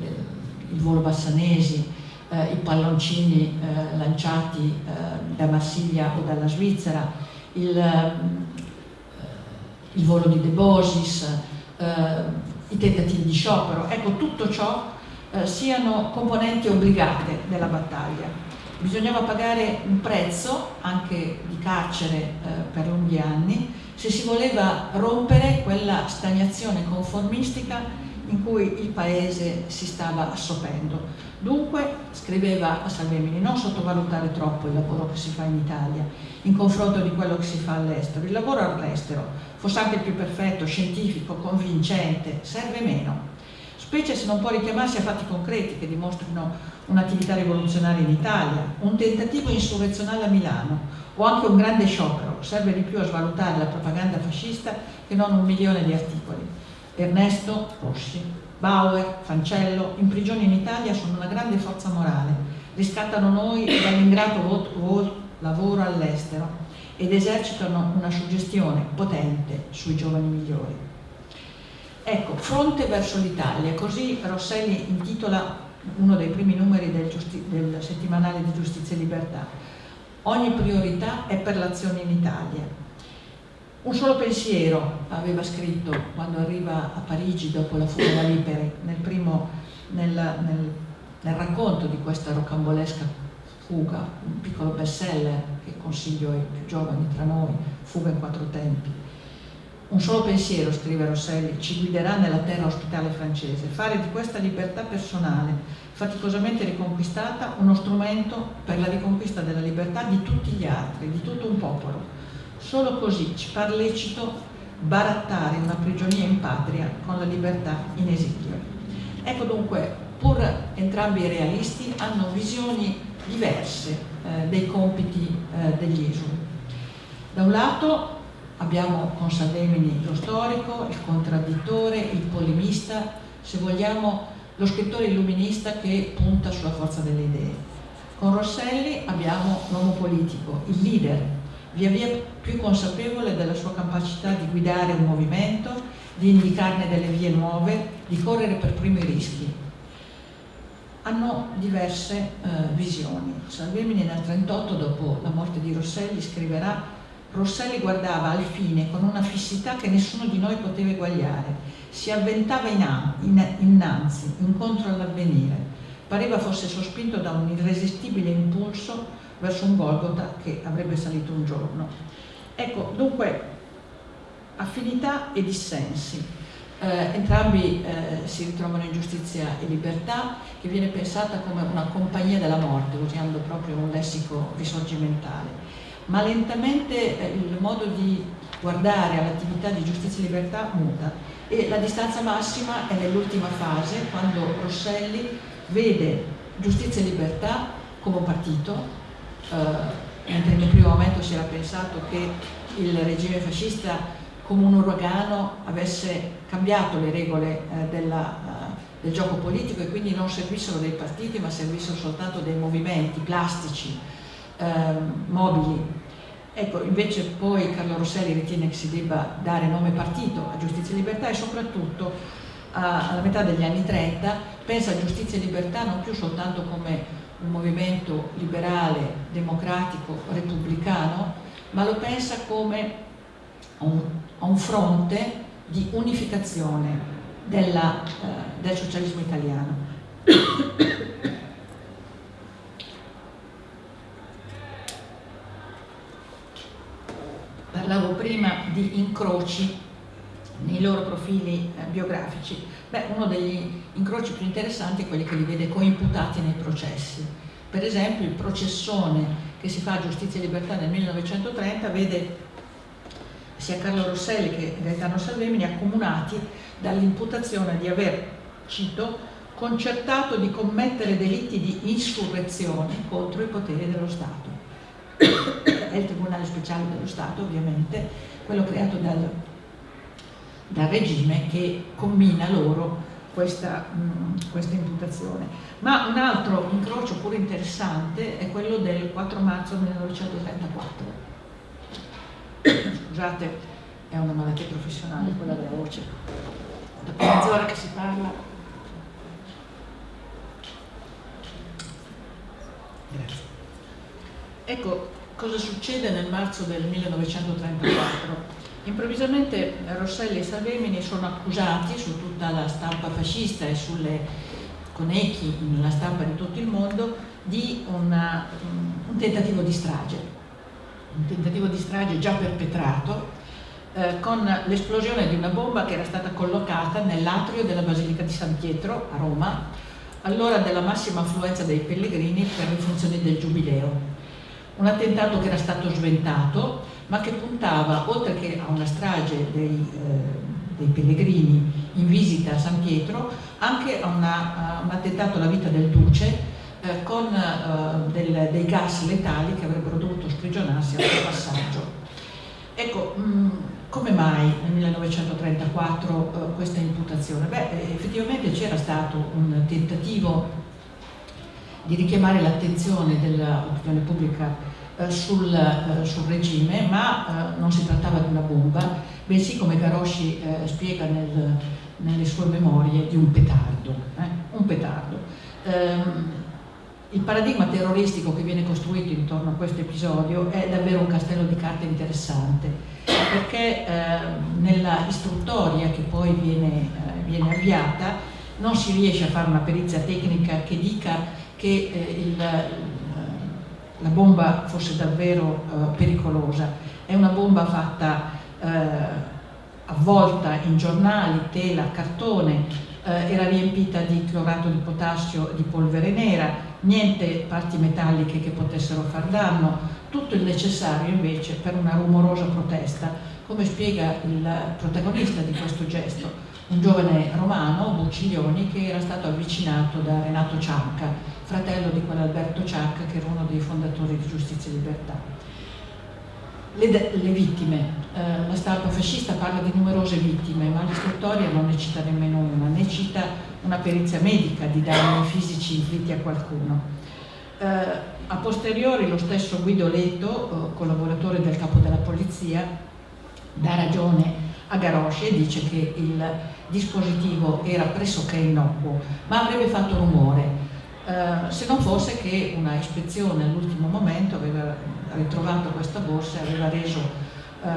le, il volo Bassanesi, eh, i palloncini eh, lanciati eh, da Marsiglia o dalla Svizzera, il, eh, il volo di De Bosis, eh, i tentativi di sciopero, ecco tutto ciò siano componenti obbligate della battaglia. Bisognava pagare un prezzo anche di carcere per lunghi anni se si voleva rompere quella stagnazione conformistica in cui il paese si stava assopendo. Dunque, scriveva a Salvemini, non sottovalutare troppo il lavoro che si fa in Italia in confronto di quello che si fa all'estero. Il lavoro all'estero, fosse anche più perfetto, scientifico, convincente, serve meno, specie se non può richiamarsi a fatti concreti che dimostrino un'attività rivoluzionaria in Italia, un tentativo insurrezionale a Milano, o anche un grande sciopero, serve di più a svalutare la propaganda fascista che non un milione di articoli. Ernesto, Rossi, Bauer, Fancello, in prigione in Italia sono una grande forza morale, riscattano noi dall'ingrato lavoro all'estero ed esercitano una suggestione potente sui giovani migliori. Ecco, fronte verso l'Italia, così Rosselli intitola uno dei primi numeri del, del settimanale di Giustizia e Libertà Ogni priorità è per l'azione in Italia. Un solo pensiero aveva scritto quando arriva a Parigi dopo la fuga da Lipari, nel, primo, nel, nel, nel racconto di questa rocambolesca fuga, un piccolo bestseller che consiglio ai più giovani tra noi, Fuga in quattro tempi. Un solo pensiero, scrive Rosselli, ci guiderà nella terra ospitale francese, fare di questa libertà personale faticosamente riconquistata, uno strumento per la riconquista della libertà di tutti gli altri, di tutto un popolo. Solo così ci par lecito barattare una prigionia in patria con la libertà in esilio. Ecco dunque, pur entrambi i realisti, hanno visioni diverse eh, dei compiti eh, degli esuli. Da un lato abbiamo con Salvemini lo storico, il contraddittore, il polemista, se vogliamo lo scrittore illuminista che punta sulla forza delle idee. Con Rosselli abbiamo l'uomo politico, il leader, via via più consapevole della sua capacità di guidare un movimento, di indicarne delle vie nuove, di correre per primo i rischi. Hanno diverse eh, visioni. Salvemini nel 1938, dopo la morte di Rosselli, scriverà Rosselli guardava al fine con una fissità che nessuno di noi poteva eguagliare. Si avventava innanzi, incontro all'avvenire. Pareva fosse sospinto da un irresistibile impulso verso un Golgota che avrebbe salito un giorno. Ecco, dunque, affinità e dissensi. Eh, entrambi eh, si ritrovano in giustizia e libertà, che viene pensata come una compagnia della morte, usando proprio un lessico risorgimentale ma lentamente eh, il modo di guardare all'attività di giustizia e libertà muta e la distanza massima è nell'ultima fase quando Rosselli vede giustizia e libertà come un partito eh, mentre nel primo momento si era pensato che il regime fascista come un uragano avesse cambiato le regole eh, della, uh, del gioco politico e quindi non servissero dei partiti ma servissero soltanto dei movimenti plastici Ehm, mobili. Ecco, invece poi Carlo Rosselli ritiene che si debba dare nome partito a Giustizia e Libertà e soprattutto a, alla metà degli anni 30 pensa a Giustizia e Libertà non più soltanto come un movimento liberale, democratico, repubblicano, ma lo pensa come un, un fronte di unificazione della, eh, del socialismo italiano. parlavo prima di incroci nei loro profili eh, biografici. Beh, uno degli incroci più interessanti è quelli che li vede coimputati nei processi. Per esempio il processone che si fa a Giustizia e Libertà nel 1930 vede sia Carlo Rosselli che Gaetano Salvemini accomunati dall'imputazione di aver, cito, concertato di commettere delitti di insurrezione contro i poteri dello Stato [COUGHS] è il Tribunale Speciale dello Stato ovviamente, quello creato dal, dal regime che combina loro questa, mh, questa, imputazione. Ma un altro incrocio pure interessante è quello del 4 marzo 1934. Scusate, è una malattia professionale quella della voce. Dopo mezz'ora che si parla. Grazie. Ecco, cosa succede nel marzo del 1934? Improvvisamente Rosselli e Salvemini sono accusati su tutta la stampa fascista e sulle, con echi nella stampa di tutto il mondo di una, un tentativo di strage, un tentativo di strage già perpetrato eh, con l'esplosione di una bomba che era stata collocata nell'atrio della Basilica di San Pietro a Roma, allora della massima affluenza dei pellegrini per le funzioni del Giubileo. Un attentato che era stato sventato ma che puntava oltre che a una strage dei, eh, dei pellegrini in visita a San Pietro anche a, una, a un attentato alla vita del duce eh, con eh, del, dei gas letali che avrebbero dovuto sprigionarsi al suo passaggio. Ecco, mh, mm, come mai nel 1934 eh, questa imputazione? Beh, effettivamente c'era stato un tentativo di richiamare l'attenzione dell'opinione pubblica eh, sul, eh, sul, regime, ma eh, non si trattava di una bomba, bensì come Garosci eh, spiega nel, nelle sue memorie di un petardo. Eh, un petardo. Ehm, il paradigma terroristico che viene costruito intorno a questo episodio è davvero un castello di carte interessante, perché ehm, nella istruttoria che poi viene, viene avviata non si riesce a fare una perizia tecnica che dica che eh, il, la bomba fosse davvero eh, pericolosa. È una bomba fatta eh, avvolta in giornali, tela, cartone, eh, era riempita di clorato di potassio e di polvere nera, niente parti metalliche che potessero far danno, tutto il necessario invece per una rumorosa protesta, come spiega il protagonista di questo gesto, un giovane romano, Bucciglioni, che era stato avvicinato da Renato Cianca, fratello di quell'Alberto Cianca che era uno dei fondatori di Giustizia e Libertà. Le, le vittime, eh, la stampa fascista parla di numerose vittime, ma l'istruttoria non ne cita nemmeno una, ne cita una perizia medica di danni fisici inflitti a qualcuno. Eh, a posteriori lo stesso Guido Leto, eh, collaboratore del capo della polizia, dà ragione a Garosce e dice che il dispositivo era pressoché innocuo, ma avrebbe fatto rumore, Uh, se non fosse che una ispezione all'ultimo momento aveva ritrovato questa borsa e aveva reso uh,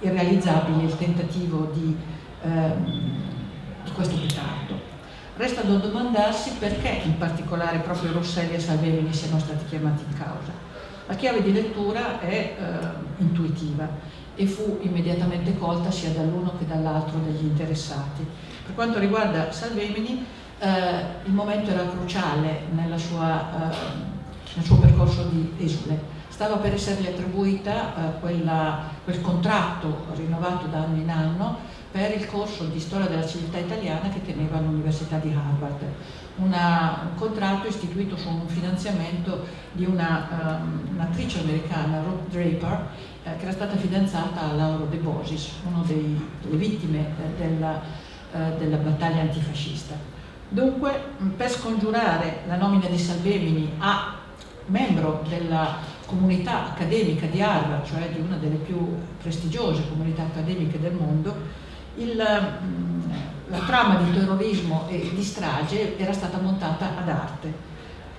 irrealizzabile il tentativo di, uh, di questo petardo. Resta da domandarsi perché in particolare proprio Rosselli e Salvemini siano stati chiamati in causa. La chiave di lettura è intuitiva e fu immediatamente colta sia dall'uno che dall'altro degli interessati. Per quanto riguarda Salvemini, eh, il momento era cruciale sua, eh, nel suo percorso di esule. Stava per essergli attribuita eh, quella, quel contratto rinnovato da anno in anno per il corso di storia della civiltà italiana che teneva all'Università di Harvard. Una, un contratto istituito su un finanziamento di un'attrice um, americana, Ruth Draper, eh, che era stata fidanzata a Lauro De Bosis, una delle vittime eh, della, eh, della battaglia antifascista. Dunque, per scongiurare la nomina di Salvemini a membro della comunità accademica di Harvard, cioè di una delle più prestigiose comunità accademiche del mondo, il, la trama di terrorismo e di strage era stata montata ad arte.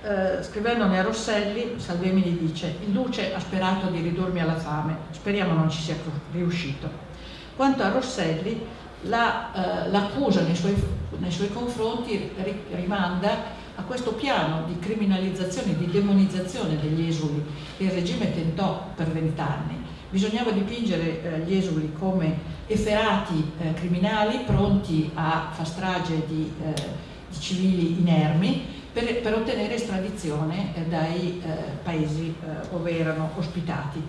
Eh, scrivendone a Rosselli, Salvemini dice il Duce ha sperato di ridurmi alla fame, speriamo non ci sia riuscito. Quanto a Rosselli, l'accusa la, eh, nei, suoi, nei, suoi, confronti rimanda a questo piano di criminalizzazione, di demonizzazione degli esuli che il regime tentò per vent'anni. Bisognava dipingere eh, gli esuli come efferati eh, criminali pronti a far strage di, eh, di civili inermi per, per ottenere estradizione eh, dai eh, paesi dove erano ospitati.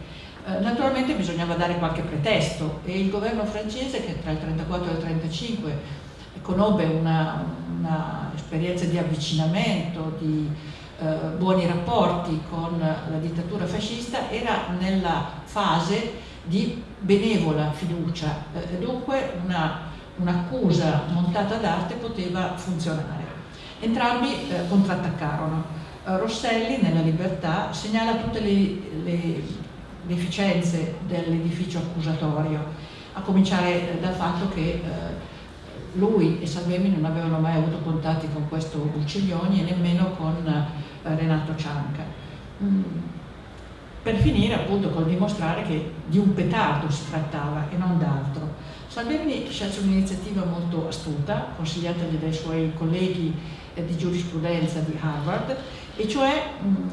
Eh, naturalmente bisognava dare qualche pretesto e il governo francese che tra il 1934 e il 1935 conobbe un'esperienza di avvicinamento, di eh, buoni rapporti con la dittatura fascista, era nella fase di benevola fiducia, eh, dunque un'accusa un montata d'arte poteva funzionare. Entrambi eh, contrattaccarono. Rosselli nella Libertà segnala tutte le, le deficienze dell'edificio accusatorio, a cominciare dal fatto che eh, lui e Salvemi non avevano mai avuto contatti con questo Bucciglioni e nemmeno con eh, Renato Cianca. Mm. Per finire appunto col dimostrare che di un petardo si trattava e non d'altro. Salvemini scelse un'iniziativa molto astuta, consigliatagli dai suoi colleghi eh, di giurisprudenza di Harvard, e cioè mh, mm,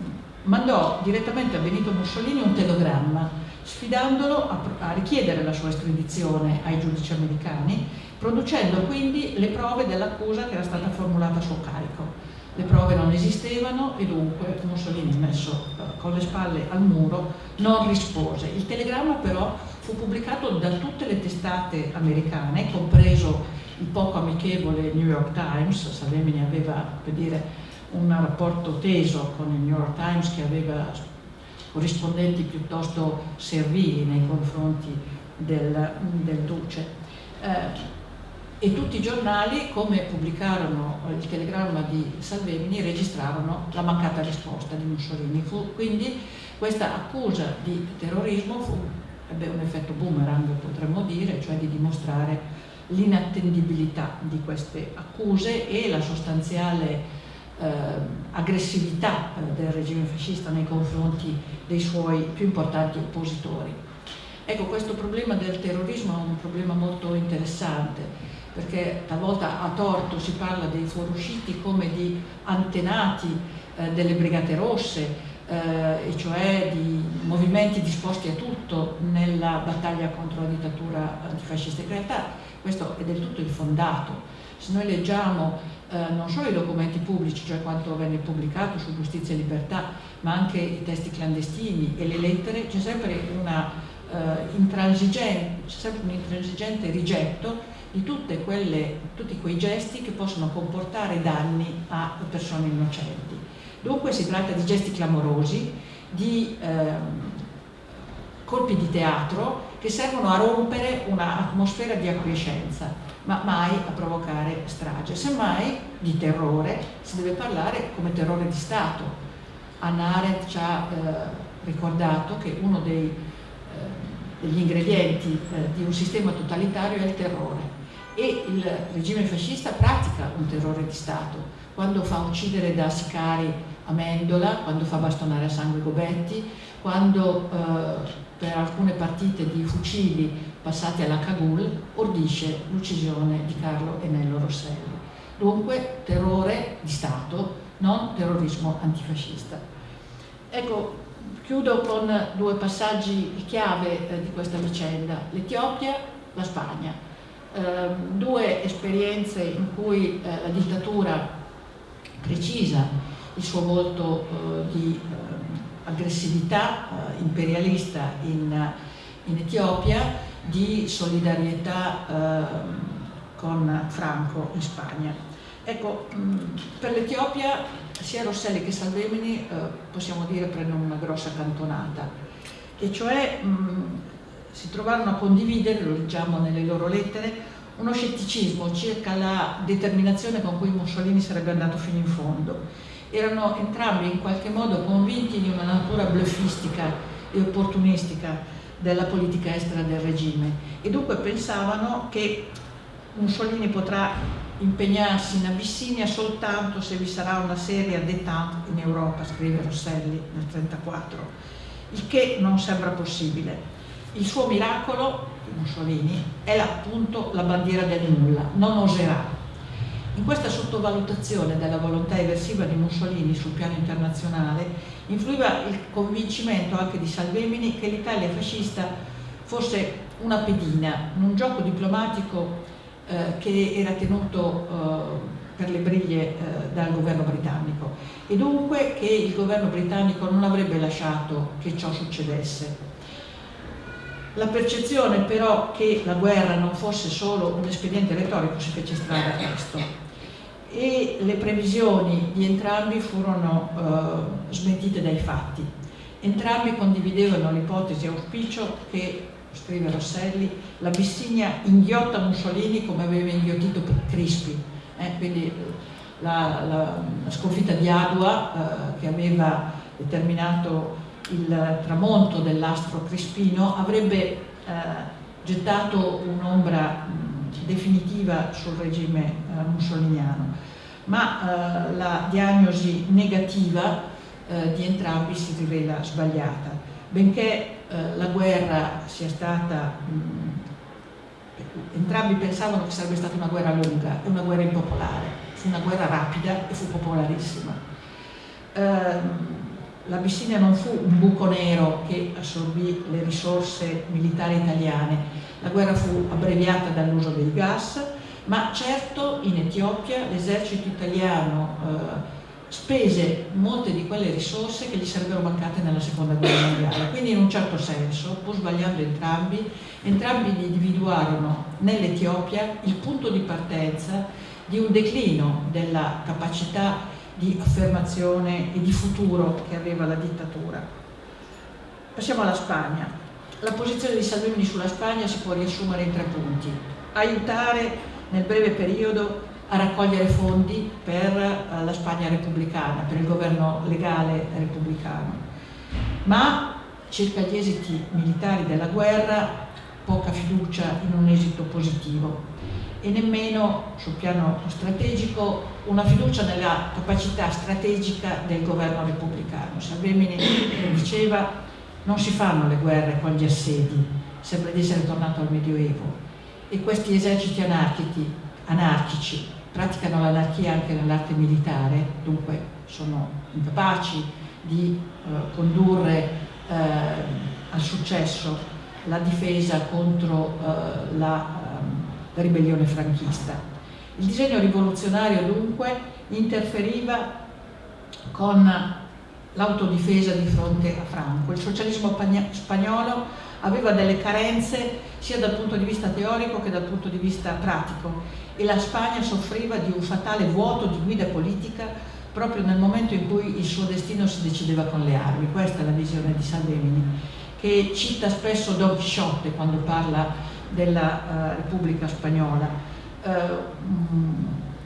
mandò direttamente a Benito Mussolini un telegramma sfidandolo a, a richiedere la sua estradizione ai giudici americani, producendo quindi le prove dell'accusa che era stata formulata a suo carico. Le prove non esistevano e dunque Mussolini, messo eh, con le spalle al muro, non rispose. Il telegramma però fu pubblicato da tutte le testate americane, compreso il poco amichevole New York Times, Salvemini aveva, per dire, un rapporto teso con il New York Times che aveva corrispondenti piuttosto servili nei confronti del, del Duce. Eh, e tutti i giornali, come pubblicarono il telegramma di Salvemini, registrarono la mancata risposta di Mussolini. Fu, quindi questa accusa di terrorismo fu, ebbe un effetto boomerang, potremmo dire, cioè di dimostrare l'inattendibilità di queste accuse e la sostanziale eh, aggressività del regime fascista nei confronti dei suoi più importanti oppositori. Ecco, questo problema del terrorismo è un problema molto interessante, perché talvolta a torto si parla dei fuorusciti come di antenati eh, delle Brigate Rosse, eh, e cioè di movimenti disposti a tutto nella battaglia contro la dittatura antifascista. In realtà questo è del tutto infondato. Se noi leggiamo eh, non solo i documenti pubblici, cioè quanto venne pubblicato su giustizia e libertà, ma anche i testi clandestini e le lettere, c'è sempre, uh, intransigente, sempre un intransigente rigetto di quelle, tutti quei gesti che possono comportare danni a persone innocenti. Dunque si tratta di gesti clamorosi, di eh, colpi di teatro che servono a rompere un'atmosfera di acquiescenza, ma mai a provocare strage. Semmai di terrore si deve parlare come terrore di Stato. Anna ci ha eh, ricordato che uno dei, eh, degli ingredienti eh, di un sistema totalitario è il terrore e il regime fascista pratica un terrore di Stato quando fa uccidere da sicari Amendola, quando fa bastonare a sangue Gobetti, quando eh, per alcune partite di fucili passati alla Cagul ordisce l'uccisione di Carlo Enello Rosselli. Dunque terrore di Stato, non terrorismo antifascista. Ecco, chiudo con due passaggi chiave eh, di questa vicenda, l'Etiopia, la Spagna. Ehm, due esperienze in cui eh, la dittatura precisa il suo volto eh, di ehm, aggressività eh, imperialista in, in, Etiopia, di solidarietà ehm, con Franco in Spagna. Ecco, per l'Etiopia sia Rosselli che Salvemini possiamo dire prendono una grossa cantonata e cioè si trovarono a condividere, lo leggiamo nelle loro lettere, uno scetticismo circa la determinazione con cui Mussolini sarebbe andato fino in fondo. Erano entrambi in qualche modo convinti di una natura bluffistica e opportunistica della politica estera del regime e dunque pensavano che Mussolini potrà impegnarsi in Abissinia soltanto se vi sarà una seria détente in Europa, scrive Rosselli nel 1934, il che non sembra possibile. Il suo miracolo, Mussolini, è appunto la bandiera del nulla, non oserà. In questa sottovalutazione della volontà eversiva di Mussolini sul piano internazionale influiva il convincimento anche di Salvemini che l'Italia fascista fosse una pedina, un gioco diplomatico eh, che era tenuto eh, per le briglie eh, dal governo britannico e dunque che il governo britannico non avrebbe lasciato che ciò succedesse. La percezione però che la guerra non fosse solo un espediente retorico si fece strada presto e le previsioni di entrambi furono eh, smentite dai fatti. Entrambi condividevano l'ipotesi auspicio che, scrive Rosselli, la Bissinia inghiotta Mussolini come aveva inghiottito Crispi, eh, quindi la, la, la, sconfitta di Adua eh, che aveva determinato il tramonto dell'astro Crispino avrebbe eh, gettato un'ombra definitiva sul regime eh, mussoliniano, ma eh, la diagnosi negativa eh, di entrambi si rivela sbagliata, benché eh, la guerra sia stata, mh, entrambi pensavano che sarebbe stata una guerra lunga e una guerra impopolare, fu una guerra rapida e fu popolarissima. Ehm, l'Abissinia non fu un buco nero che assorbì le risorse militari italiane, la guerra fu abbreviata dall'uso del gas, ma certo in Etiopia l'esercito italiano eh, spese molte di quelle risorse che gli sarebbero mancate nella seconda guerra mondiale. Quindi in un certo senso, pur sbagliando entrambi, entrambi individuarono nell'Etiopia il punto di partenza di un declino della capacità di affermazione e di futuro che aveva la dittatura. Passiamo alla Spagna. La posizione di Salvini sulla Spagna si può riassumere in tre punti. Aiutare nel breve periodo a raccogliere fondi per eh, la Spagna repubblicana, per il governo legale repubblicano. Ma circa gli esiti militari della guerra, poca fiducia in un esito positivo e nemmeno sul piano strategico una fiducia nella capacità strategica del governo repubblicano. Salvemini diceva non si fanno le guerre con gli assedi, sembra di essere tornato al Medioevo e questi eserciti anarchici, anarchici praticano l'anarchia anche nell'arte militare, dunque sono incapaci di eh, condurre eh, al successo la difesa contro eh, la ribellione franchista. Il disegno rivoluzionario dunque interferiva con l'autodifesa di fronte a Franco. Il socialismo spagnolo aveva delle carenze sia dal punto di vista teorico che dal punto di vista pratico e la Spagna soffriva di un fatale vuoto di guida politica proprio nel momento in cui il suo destino si decideva con le armi. Questa è la visione di Salvemini, che cita spesso Don Quixote quando parla della uh, Repubblica Spagnola. Uh,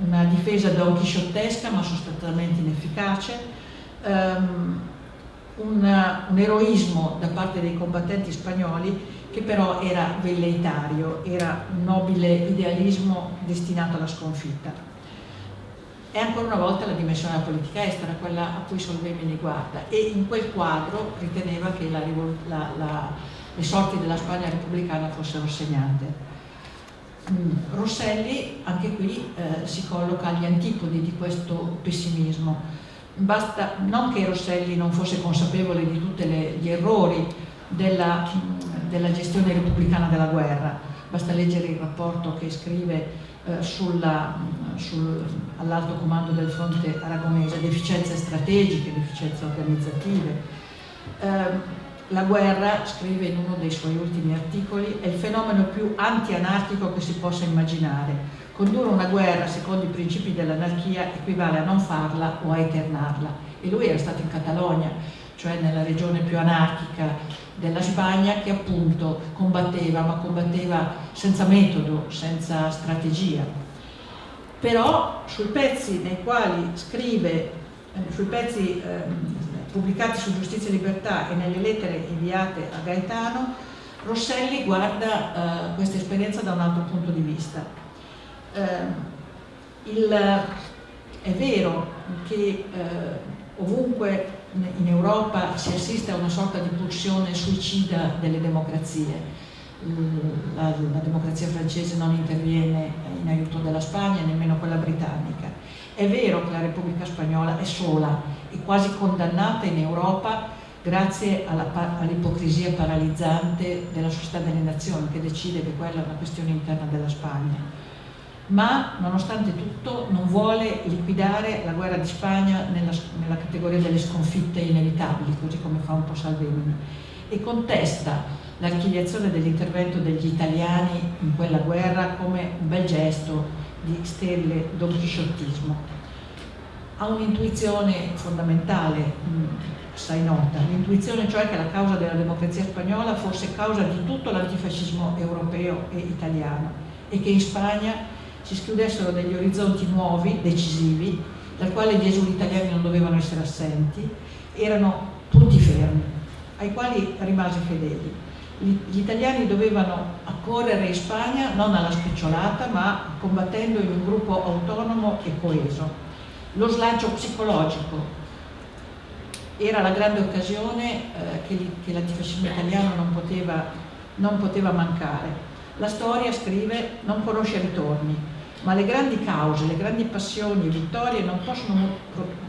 una difesa don quixottesca ma sostanzialmente inefficace, um, un, un eroismo da parte dei combattenti spagnoli che però era velleitario, era un nobile idealismo destinato alla sconfitta. E ancora una volta la dimensione della politica estera, quella a cui Solvemini guarda, e in quel quadro riteneva che la, la, la, le sorti della Spagna repubblicana fossero segnate. Mm, Rosselli anche qui eh, si colloca agli antipodi di questo pessimismo. Basta, non che Rosselli non fosse consapevole di tutti gli errori della, della gestione repubblicana della guerra, basta leggere il rapporto che scrive eh, sul, all'alto comando del fronte aragonese, deficienze strategiche, deficienze organizzative. Eh, la guerra, scrive in uno dei suoi ultimi articoli, è il fenomeno più anti-anarchico che si possa immaginare. Condurre una guerra secondo i principi dell'anarchia equivale a non farla o a eternarla. E lui era stato in Catalogna, cioè nella regione più anarchica della Spagna, che appunto combatteva, ma combatteva senza metodo, senza strategia. Però sui pezzi nei quali scrive, eh, sui pezzi eh, pubblicati su Giustizia e Libertà e nelle lettere inviate a Gaetano, Rosselli guarda eh, questa esperienza da un altro punto di vista. Eh, il, è vero che eh, ovunque in Europa si assiste a una sorta di pulsione suicida delle democrazie. La, la, democrazia francese non interviene in aiuto della Spagna, nemmeno quella britannica. È vero che la Repubblica Spagnola è sola e quasi condannata in Europa grazie all'ipocrisia all paralizzante della società delle nazioni che decide che quella è una questione interna della Spagna ma nonostante tutto non vuole liquidare la guerra di Spagna nella, nella categoria delle sconfitte inevitabili, così come fa un po' Salvini, e contesta l'archiviazione dell'intervento degli italiani in quella guerra come un bel gesto di sterile donchisciottismo. Ha un'intuizione fondamentale, assai nota, l'intuizione cioè che la causa della democrazia spagnola fosse causa di tutto l'antifascismo europeo e italiano e che in Spagna si schiudessero degli orizzonti nuovi, decisivi, dal quale gli esuli italiani non dovevano essere assenti, erano punti fermi, ai quali rimase fedeli. Gli italiani dovevano accorrere in Spagna non alla spicciolata, ma combattendo in un gruppo autonomo e coeso. Lo slancio psicologico era la grande occasione eh, che, che l'antifascismo italiano non poteva, non poteva mancare. La storia, scrive, non conosce ritorni, ma le grandi cause, le grandi passioni e vittorie non possono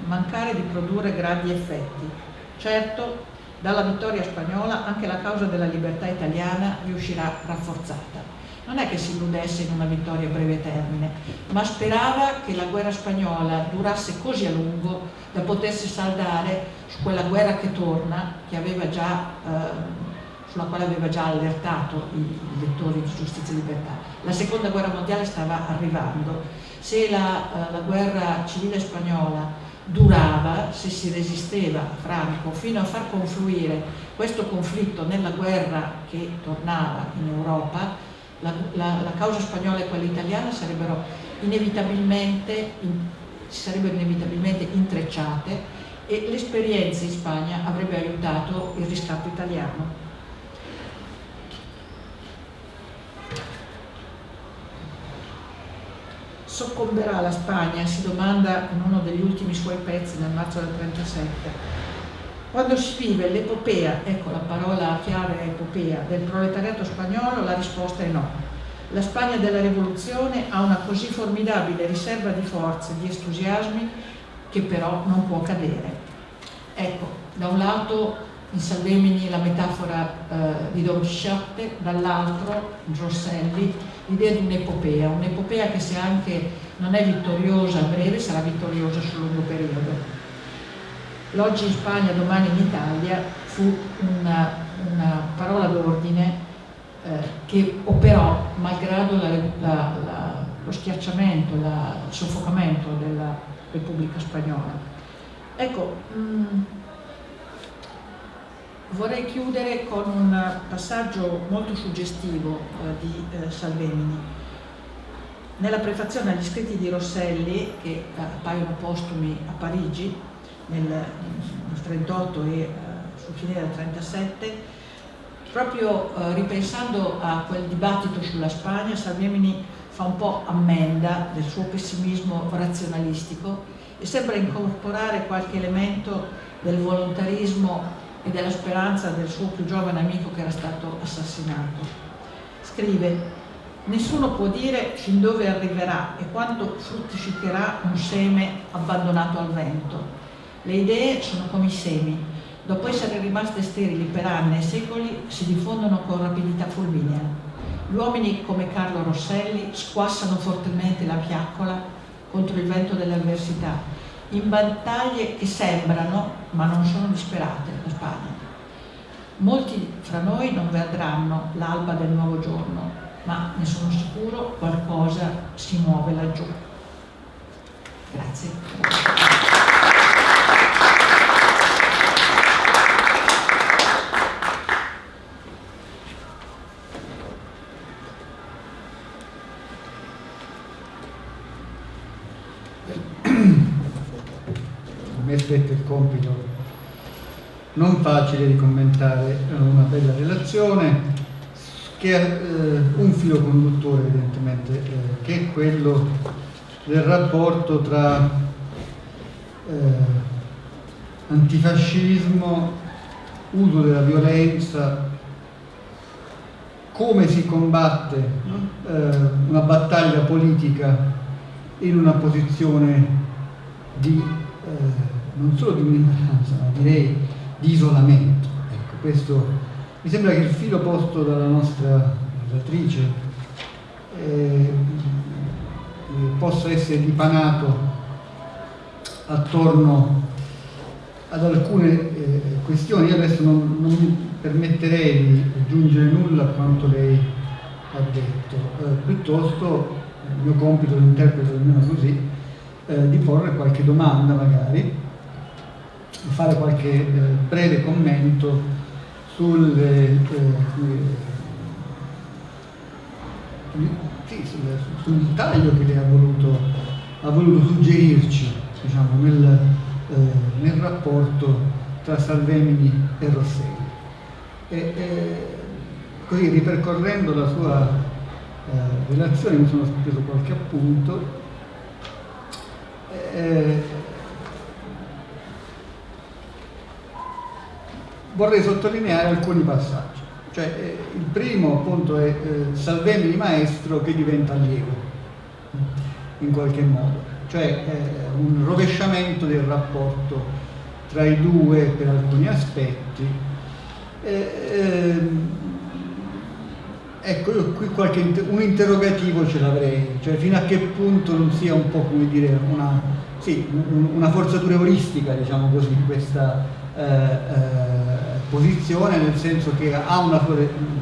mancare di produrre grandi effetti. Certo, dalla vittoria spagnola anche la causa della libertà italiana riuscirà rafforzata. Non è che si illudesse in una vittoria a breve termine, ma sperava che la guerra spagnola durasse così a lungo da potersi saldare su quella guerra che torna, che già eh, sulla quale aveva già allertato i lettori di Giustizia e Libertà. La seconda guerra mondiale stava arrivando, se la, eh, la guerra civile spagnola durava, se si resisteva a Franco fino a far confluire questo conflitto nella guerra che tornava in Europa, la, la, la causa spagnola e quella italiana sarebbero inevitabilmente, in, si sarebbero inevitabilmente intrecciate e l'esperienza in Spagna avrebbe aiutato il riscatto italiano. Soccomberà la Spagna, si domanda in uno degli ultimi suoi pezzi nel marzo del 37. Quando si vive l'epopea, ecco la parola chiave è epopea, del proletariato spagnolo, la risposta è no. La Spagna della rivoluzione ha una così formidabile riserva di forze, di entusiasmi, che però non può cadere. Ecco, da un lato in Salvemini la metafora eh, di Don Quixote, dall'altro Rosselli l'idea di un'epopea, un'epopea che se anche non è vittoriosa a breve sarà vittoriosa sul lungo periodo. L'oggi in Spagna, domani in Italia fu una, una parola d'ordine eh, che operò malgrado la, la, la, lo schiacciamento, il soffocamento della Repubblica Spagnola. Ecco, mh, mm, vorrei chiudere con un passaggio molto suggestivo eh, di eh, Salvemini. Nella prefazione agli scritti di Rosselli, che eh, appaiono postumi a Parigi nel 1938 e eh, sul finire del 1937, proprio eh, ripensando a quel dibattito sulla Spagna, Salvemini fa un po' ammenda del suo pessimismo razionalistico e sembra incorporare qualche elemento del volontarismo e della speranza del suo più giovane amico che era stato assassinato. Scrive Nessuno può dire fin dove arriverà e quando fruttificherà un seme abbandonato al vento. Le idee sono come i semi. Dopo essere rimaste sterili per anni e secoli, si diffondono con rapidità fulminea. Gli uomini come Carlo Rosselli squassano fortemente la fiaccola contro il vento dell'avversità in battaglie che sembrano, ma non sono disperate, la Spagna. Molti fra noi non vedranno l'alba del nuovo giorno, ma ne sono sicuro qualcosa si muove laggiù. Grazie. mi aspetta il compito non facile di commentare una bella relazione che ha eh, un filo conduttore evidentemente, eh, che è quello del rapporto tra eh, antifascismo, uso della violenza, come si combatte eh, una battaglia politica in una posizione di eh, non solo di minoranza, ma direi di isolamento. Ecco, questo mi sembra che il filo posto dalla nostra narratrice eh, possa essere dipanato attorno ad alcune eh, questioni. Io adesso non, non, mi permetterei di aggiungere nulla a quanto lei ha detto, eh, piuttosto il mio compito lo interpreto almeno così, eh, di porre qualche domanda magari fare qualche eh, breve commento sul, eh, eh sì, sul, sul, taglio che lei ha voluto, ha voluto suggerirci diciamo, nel, eh, nel, rapporto tra Salvemini e Rosselli. E, e, così ripercorrendo la sua eh, relazione mi sono preso qualche appunto. Vorrei sottolineare alcuni passaggi. Cioè, eh, il primo appunto è eh, Salvemini maestro che diventa allievo, in qualche modo, cioè eh, un rovesciamento del rapporto tra i due per alcuni aspetti. Ehm, ecco, io qui qualche, un interrogativo ce l'avrei, cioè fino a che punto non sia un po' come dire una, sì, una forzatura euristica, diciamo così, questa eh, eh, posizione, nel senso che ha una sua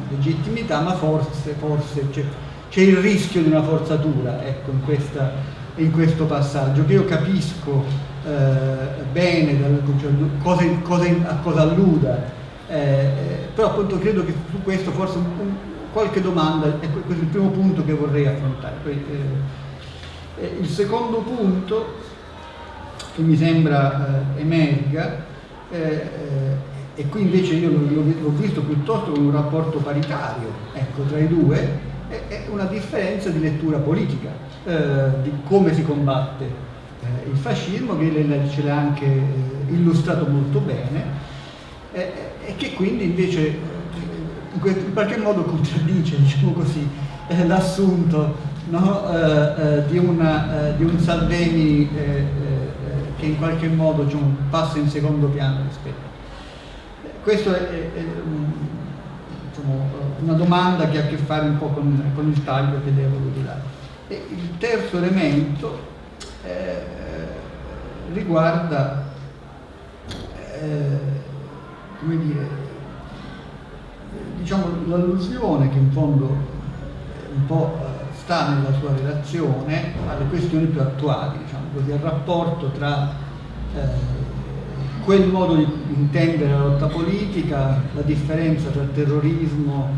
legittimità, ma forse, forse c'è, il rischio di una forzatura ecco, in, questa, in, questo passaggio, che io capisco eh, bene cioè, cosa, cosa, a cosa alluda, eh, però appunto credo che su questo forse un, un, qualche domanda, e questo è il primo punto che vorrei affrontare. Poi, eh, il secondo punto che mi sembra emerga eh, eh, e qui invece io l'ho visto piuttosto come un rapporto paritario ecco, tra i due, è, una differenza di lettura politica, eh, di come si combatte eh, il fascismo, che lei ce l'ha anche eh, illustrato molto bene, eh, e che quindi invece in, in, qualche modo contraddice, [LAUGHS] diciamo così, l'assunto no, di, di, un Salvini che in qualche modo diciamo, passa in secondo piano rispetto. Questa è, è, è diciamo, una domanda che ha a che fare un po' con, con il taglio che voluto dare. E il terzo elemento eh, riguarda, eh, come dire, diciamo, l'allusione che in fondo un po' sta nella sua relazione alle questioni più attuali, al rapporto tra eh, quel modo di intendere la lotta politica, la differenza tra terrorismo,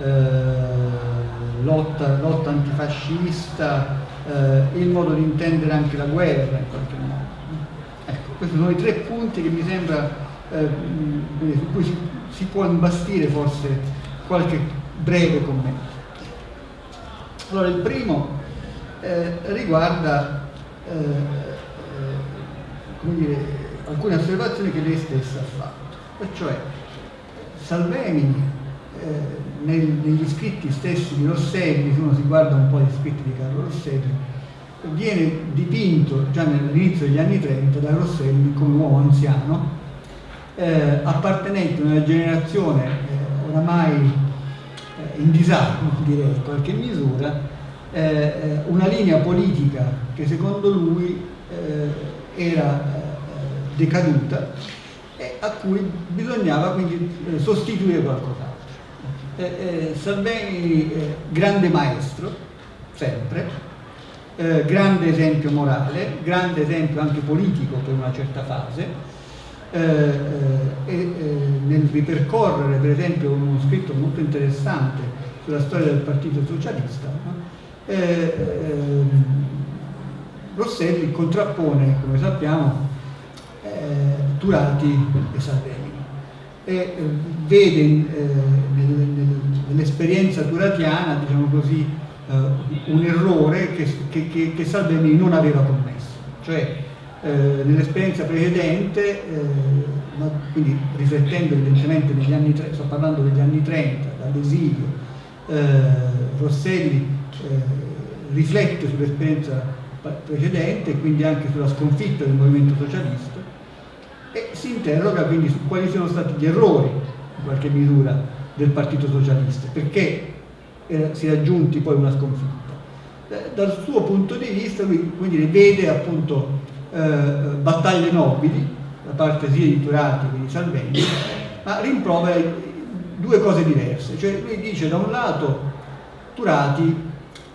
eh, lotta, lotta, antifascista, eh, il modo di intendere anche la guerra in qualche modo. Ecco, questi sono i tre punti che mi sembra eh, su cui si, si, può imbastire forse qualche breve commento. Allora, il primo eh, riguarda eh, eh, dire, alcune osservazioni che lei stessa ha fatto, e cioè Salvemini eh, nel, negli scritti stessi di Rosselli, se uno si guarda un po' gli scritti di Carlo Rosselli, viene dipinto già all'inizio degli anni 30 da Rosselli come uomo anziano, eh, appartenente a una generazione eh, oramai eh, in disarmo, direi in qualche misura, eh, eh, una linea politica che secondo lui era decaduta e a cui bisognava quindi sostituire qualcos'altro. Eh, eh, Salvini eh, grande maestro, sempre, eh, grande esempio morale, grande esempio anche politico per una certa fase, eh, eh, e nel ripercorrere per esempio uno scritto molto interessante sulla storia del Partito Socialista, Rosselli contrappone, come sappiamo, Turati e Salvini e eh, vede eh, nell'esperienza turatiana, diciamo così, eh, un errore che, che, che, che, Salvini non aveva commesso. Cioè, nell'esperienza precedente, quindi riflettendo evidentemente negli anni 30, sto parlando degli anni 30, dall'esilio, Rosselli riflette sull'esperienza precedente e quindi anche sulla sconfitta del movimento socialista e si interroga quindi su quali siano stati gli errori, in qualche misura, del Partito Socialista, perché eh, si è raggiunti poi una sconfitta. Eh, dal suo punto di vista lui quindi vede appunto eh, battaglie nobili da parte sia di Turati che di Salvini, ma rimprovera due cose diverse, cioè lui dice da un lato Turati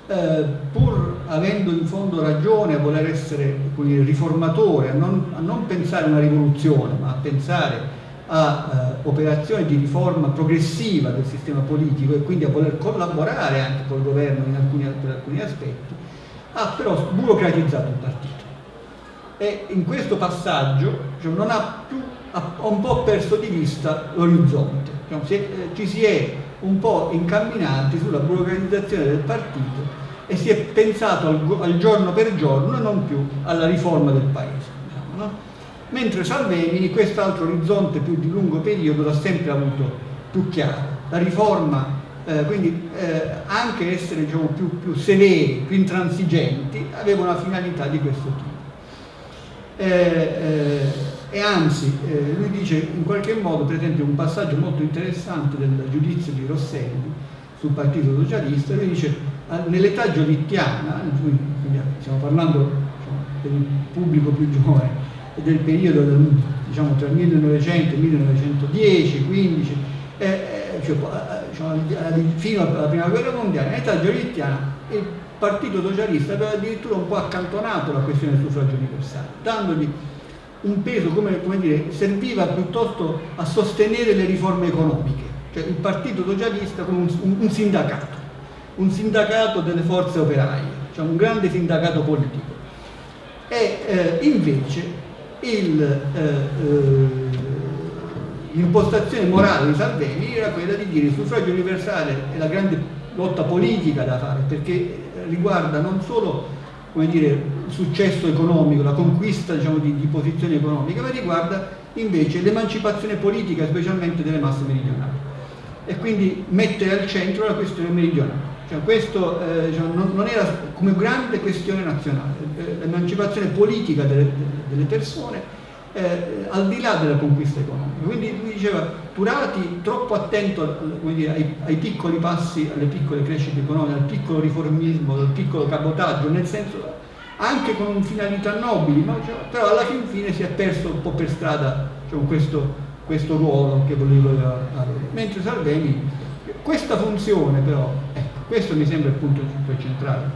eh, pur avendo in fondo ragione a voler essere dire, riformatore, a non, a non, pensare a una rivoluzione, ma a pensare a eh, operazioni di riforma progressiva del sistema politico e quindi a voler collaborare anche col governo alcuni, per alcuni aspetti, ha però burocratizzato il partito. E in questo passaggio cioè, non ha più, ha un po' perso di vista l'orizzonte, cioè, eh, ci si è un po' incamminati sulla burocratizzazione del partito e si è pensato al, al giorno per giorno e non più alla riforma del paese. Diciamo, no? Mentre Salvemini quest'altro orizzonte più di lungo periodo l'ha sempre avuto più chiaro. La riforma, eh, quindi eh, anche essere diciamo, più, più, severi, più intransigenti, aveva una finalità di questo tipo. Eh, eh e anzi, eh, lui dice in qualche modo, per esempio, un passaggio molto interessante del giudizio di Rosselli sul Partito Socialista, lui dice nell'età giolittiana, stiamo parlando diciamo, per il pubblico più giovane, del periodo del, diciamo, tra il 1900 e il 1910, 15, eh, eh, cioè, diciamo, fino alla prima guerra mondiale, nell'età giolittiana il Partito Socialista aveva addirittura un po' accantonato la questione del suffragio universale, dandogli un peso, come, come dire, serviva piuttosto a sostenere le riforme economiche, cioè il Partito Socialista come un, un, un sindacato un sindacato delle forze operaie, cioè un grande sindacato politico. E eh, invece eh, eh, l'impostazione eh, morale di Salvini era quella di dire il suffragio universale è la grande lotta politica da fare, perché riguarda non solo dire, il successo economico, la conquista diciamo, di, di posizioni economiche, ma riguarda invece l'emancipazione politica, specialmente delle masse meridionali. E quindi mettere al centro la questione meridionale. Cioè, questo eh, diciamo, non, non, era come grande questione nazionale, eh, l'emancipazione politica delle, delle persone eh, al di là della conquista economica. Quindi lui diceva Turati troppo attento dire, ai, ai, piccoli passi, alle piccole crescite economiche, al piccolo riformismo, al piccolo cabotaggio, nel senso anche con finalità nobili, ma, cioè, però alla fin fine si è perso un po' per strada diciamo, questo, questo ruolo che voleva avere. Mentre Salvini Questa funzione però, ecco, questo mi sembra il punto centrale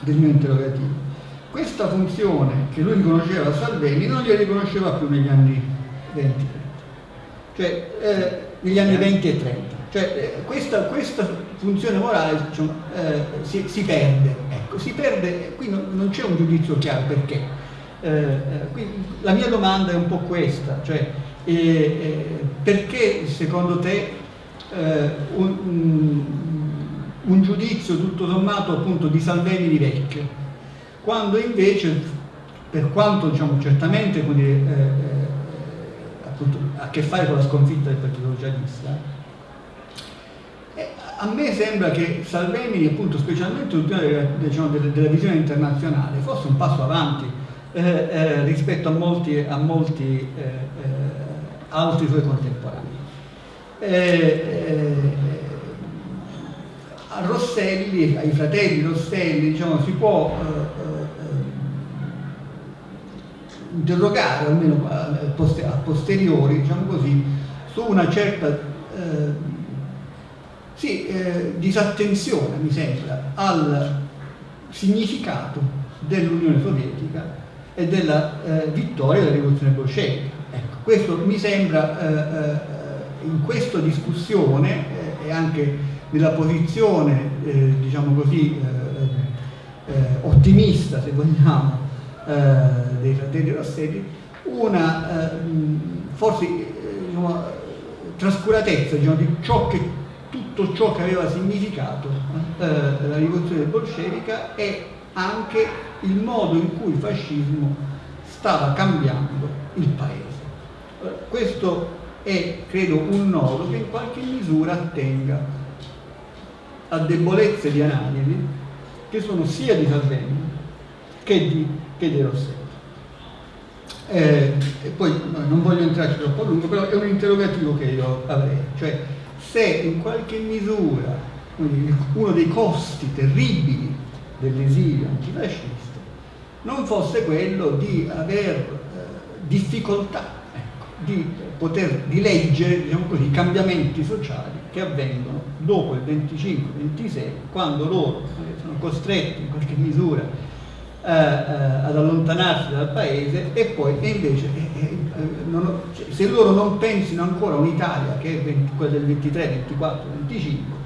del mio interrogativo, questa funzione che lui riconosceva a Salvini non gliela riconosceva più negli anni 20, cioè eh, negli anni 20 e 30. Cioè, eh, questa, questa, funzione morale diciamo, eh, si, si, perde, ecco, si perde, qui non, non c'è un giudizio chiaro perché. Eh, eh, la mia domanda è un po' questa, cioè eh, perché secondo te un, un, un, giudizio tutto sommato appunto di Salvini di vecchio, quando invece per quanto diciamo, certamente dire, appunto, ha a che fare con la sconfitta del Partito Socialista, a me sembra che Salvini, appunto, specialmente diciamo, della, della visione internazionale, fosse un passo avanti eh, eh, rispetto a molti, a molti eh, eh altri suoi contemporanei. Eh, eh, a Rosselli, ai fratelli Rosselli, diciamo, si può interrogare, almeno a posteriori, diciamo così, su una certa sì, eh, disattenzione, mi sembra, al significato dell'Unione Sovietica e della eh, vittoria della rivoluzione bolscevica. Ecco, questo mi sembra eh, eh in questa discussione eh, e anche nella posizione, eh, diciamo così, ottimista, se vogliamo, dei fratelli Rossetti, una forse diciamo, trascuratezza diciamo, di ciò che tutto ciò che aveva significato eh, la rivoluzione bolscevica e anche il modo in cui il fascismo stava cambiando il paese. questo è, credo, un nodo che in qualche misura attenga a debolezze di analisi che sono sia di Salvini che di, che di Rossetti. Eh, e poi no, non voglio entrarci troppo a lungo, però è un interrogativo che io avrei, cioè se in qualche misura uno dei costi terribili dell'esilio antifascista non fosse quello di aver eh, difficoltà ecco, di poter di leggere diciamo così, i cambiamenti sociali che avvengono dopo il 25-26 quando loro sono costretti in qualche misura eh, eh, ad allontanarsi dal paese e poi e invece eh, eh, non, cioè, se loro non pensino ancora a un'Italia che è 20, quella del 23, 24, 25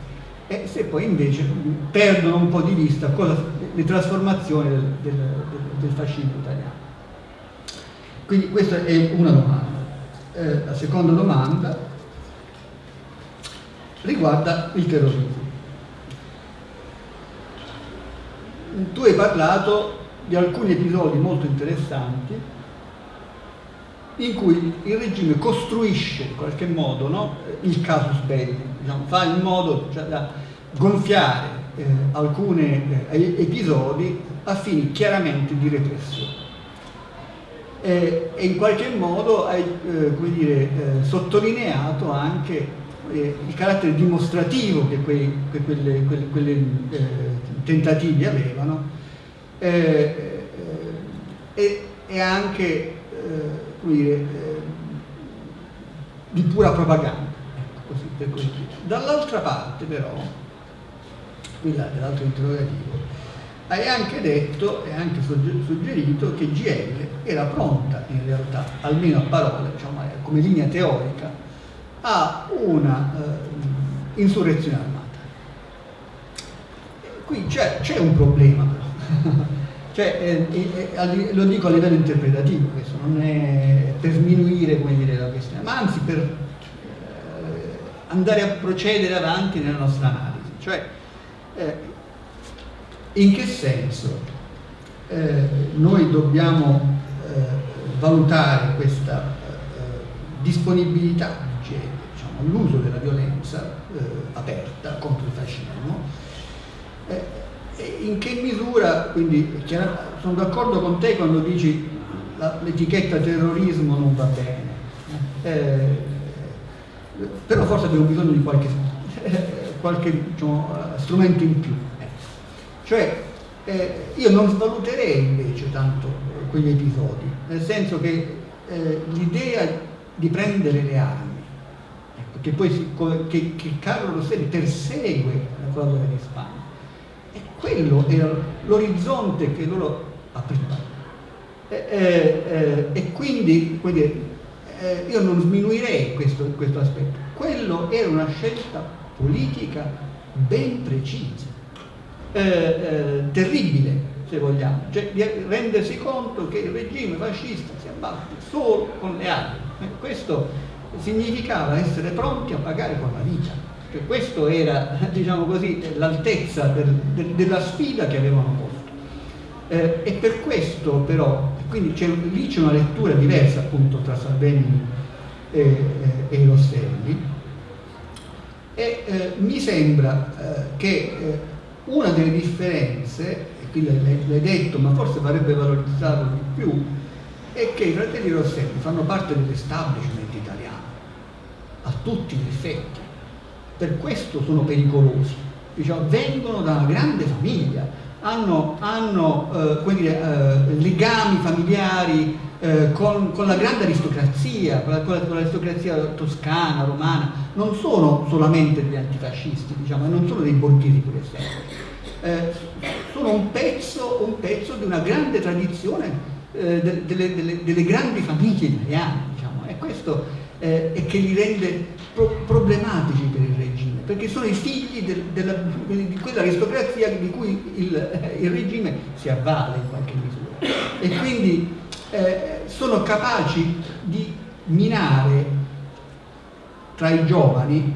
e se poi invece perdono un po' di vista cosa, le trasformazioni del, del, del, fascismo italiano. Quindi questa è una domanda. Eh, la seconda domanda riguarda il terrorismo. Tu hai parlato di alcuni episodi molto interessanti in cui il regime costruisce in qualche modo no, il casus belli, diciamo, fa in modo cioè, da gonfiare eh, alcuni eh, episodi a fini chiaramente di repressione. Eh, e in qualche modo hai eh, dire, eh, sottolineato anche eh, il carattere dimostrativo che quei, che quelle, quelle, quelle tentativi avevano eh, eh, e, anche eh, dire, di pura propaganda. Ecco, Dall'altra parte però, qui dell'altro interrogativo, hai anche detto e anche suggerito che GL era pronta in realtà, almeno a parole, diciamo, come linea teorica, a una uh, insurrezione armata. Qui c'è un problema [LAUGHS] cioè, eh, eh, lo dico a livello interpretativo, questo non è per sminuire dire, la questione, ma anzi per eh, andare a procedere avanti nella nostra analisi. Cioè, eh, in che senso eh, noi dobbiamo eh, valutare questa disponibilità diciamo, all'uso della violenza aperta contro il fascismo in che misura, quindi sono d'accordo con te quando dici l'etichetta terrorismo non va bene, eh, però forse abbiamo bisogno di qualche, [LAUGHS] qualche diciamo, strumento in più. Cioè, eh, io non svaluterei invece tanto quegli episodi, nel senso che eh, l'idea di prendere le armi, ecco, che poi si, che, che Carlo Rosselli persegue la frode di Spagna. E quello era l'orizzonte che loro aprivano. E, e, e quindi eh, io non sminuirei questo, questo aspetto. Quello era una scelta politica ben precisa, eh, eh, terribile se vogliamo, cioè di rendersi conto che il regime fascista si abbatte solo con le armi. Eh, questo significava essere pronti a pagare con la vita. Cioè, questo era, [LAUGHS] diciamo l'altezza del, del, della sfida che avevano posto. Eh, e per questo però, quindi lì c'è una lettura diversa appunto tra Salvini e, e, e Rosselli, e eh, mi sembra eh, che eh, una delle differenze qui l'hai detto, ma forse varrebbe valorizzato di più, è che i fratelli Rosselli fanno parte dell'establishment italiano, a tutti gli effetti. Per questo sono pericolosi. Diciamo, vengono da una grande famiglia, hanno, hanno eh, dire, eh, legami familiari eh, con, con, la grande aristocrazia, con, la, l'aristocrazia toscana, romana, non sono solamente degli antifascisti, diciamo, non sono dei borghesi pur essendo. Eh, sono un pezzo, un pezzo, di una grande tradizione eh, delle, delle, delle, grandi famiglie italiane, diciamo, e questo eh, è che li rende pro problematici per il regime, perché sono i figli del, della, di quell'aristocrazia di cui il, il, regime si avvale in qualche misura e quindi eh, sono capaci di minare tra i giovani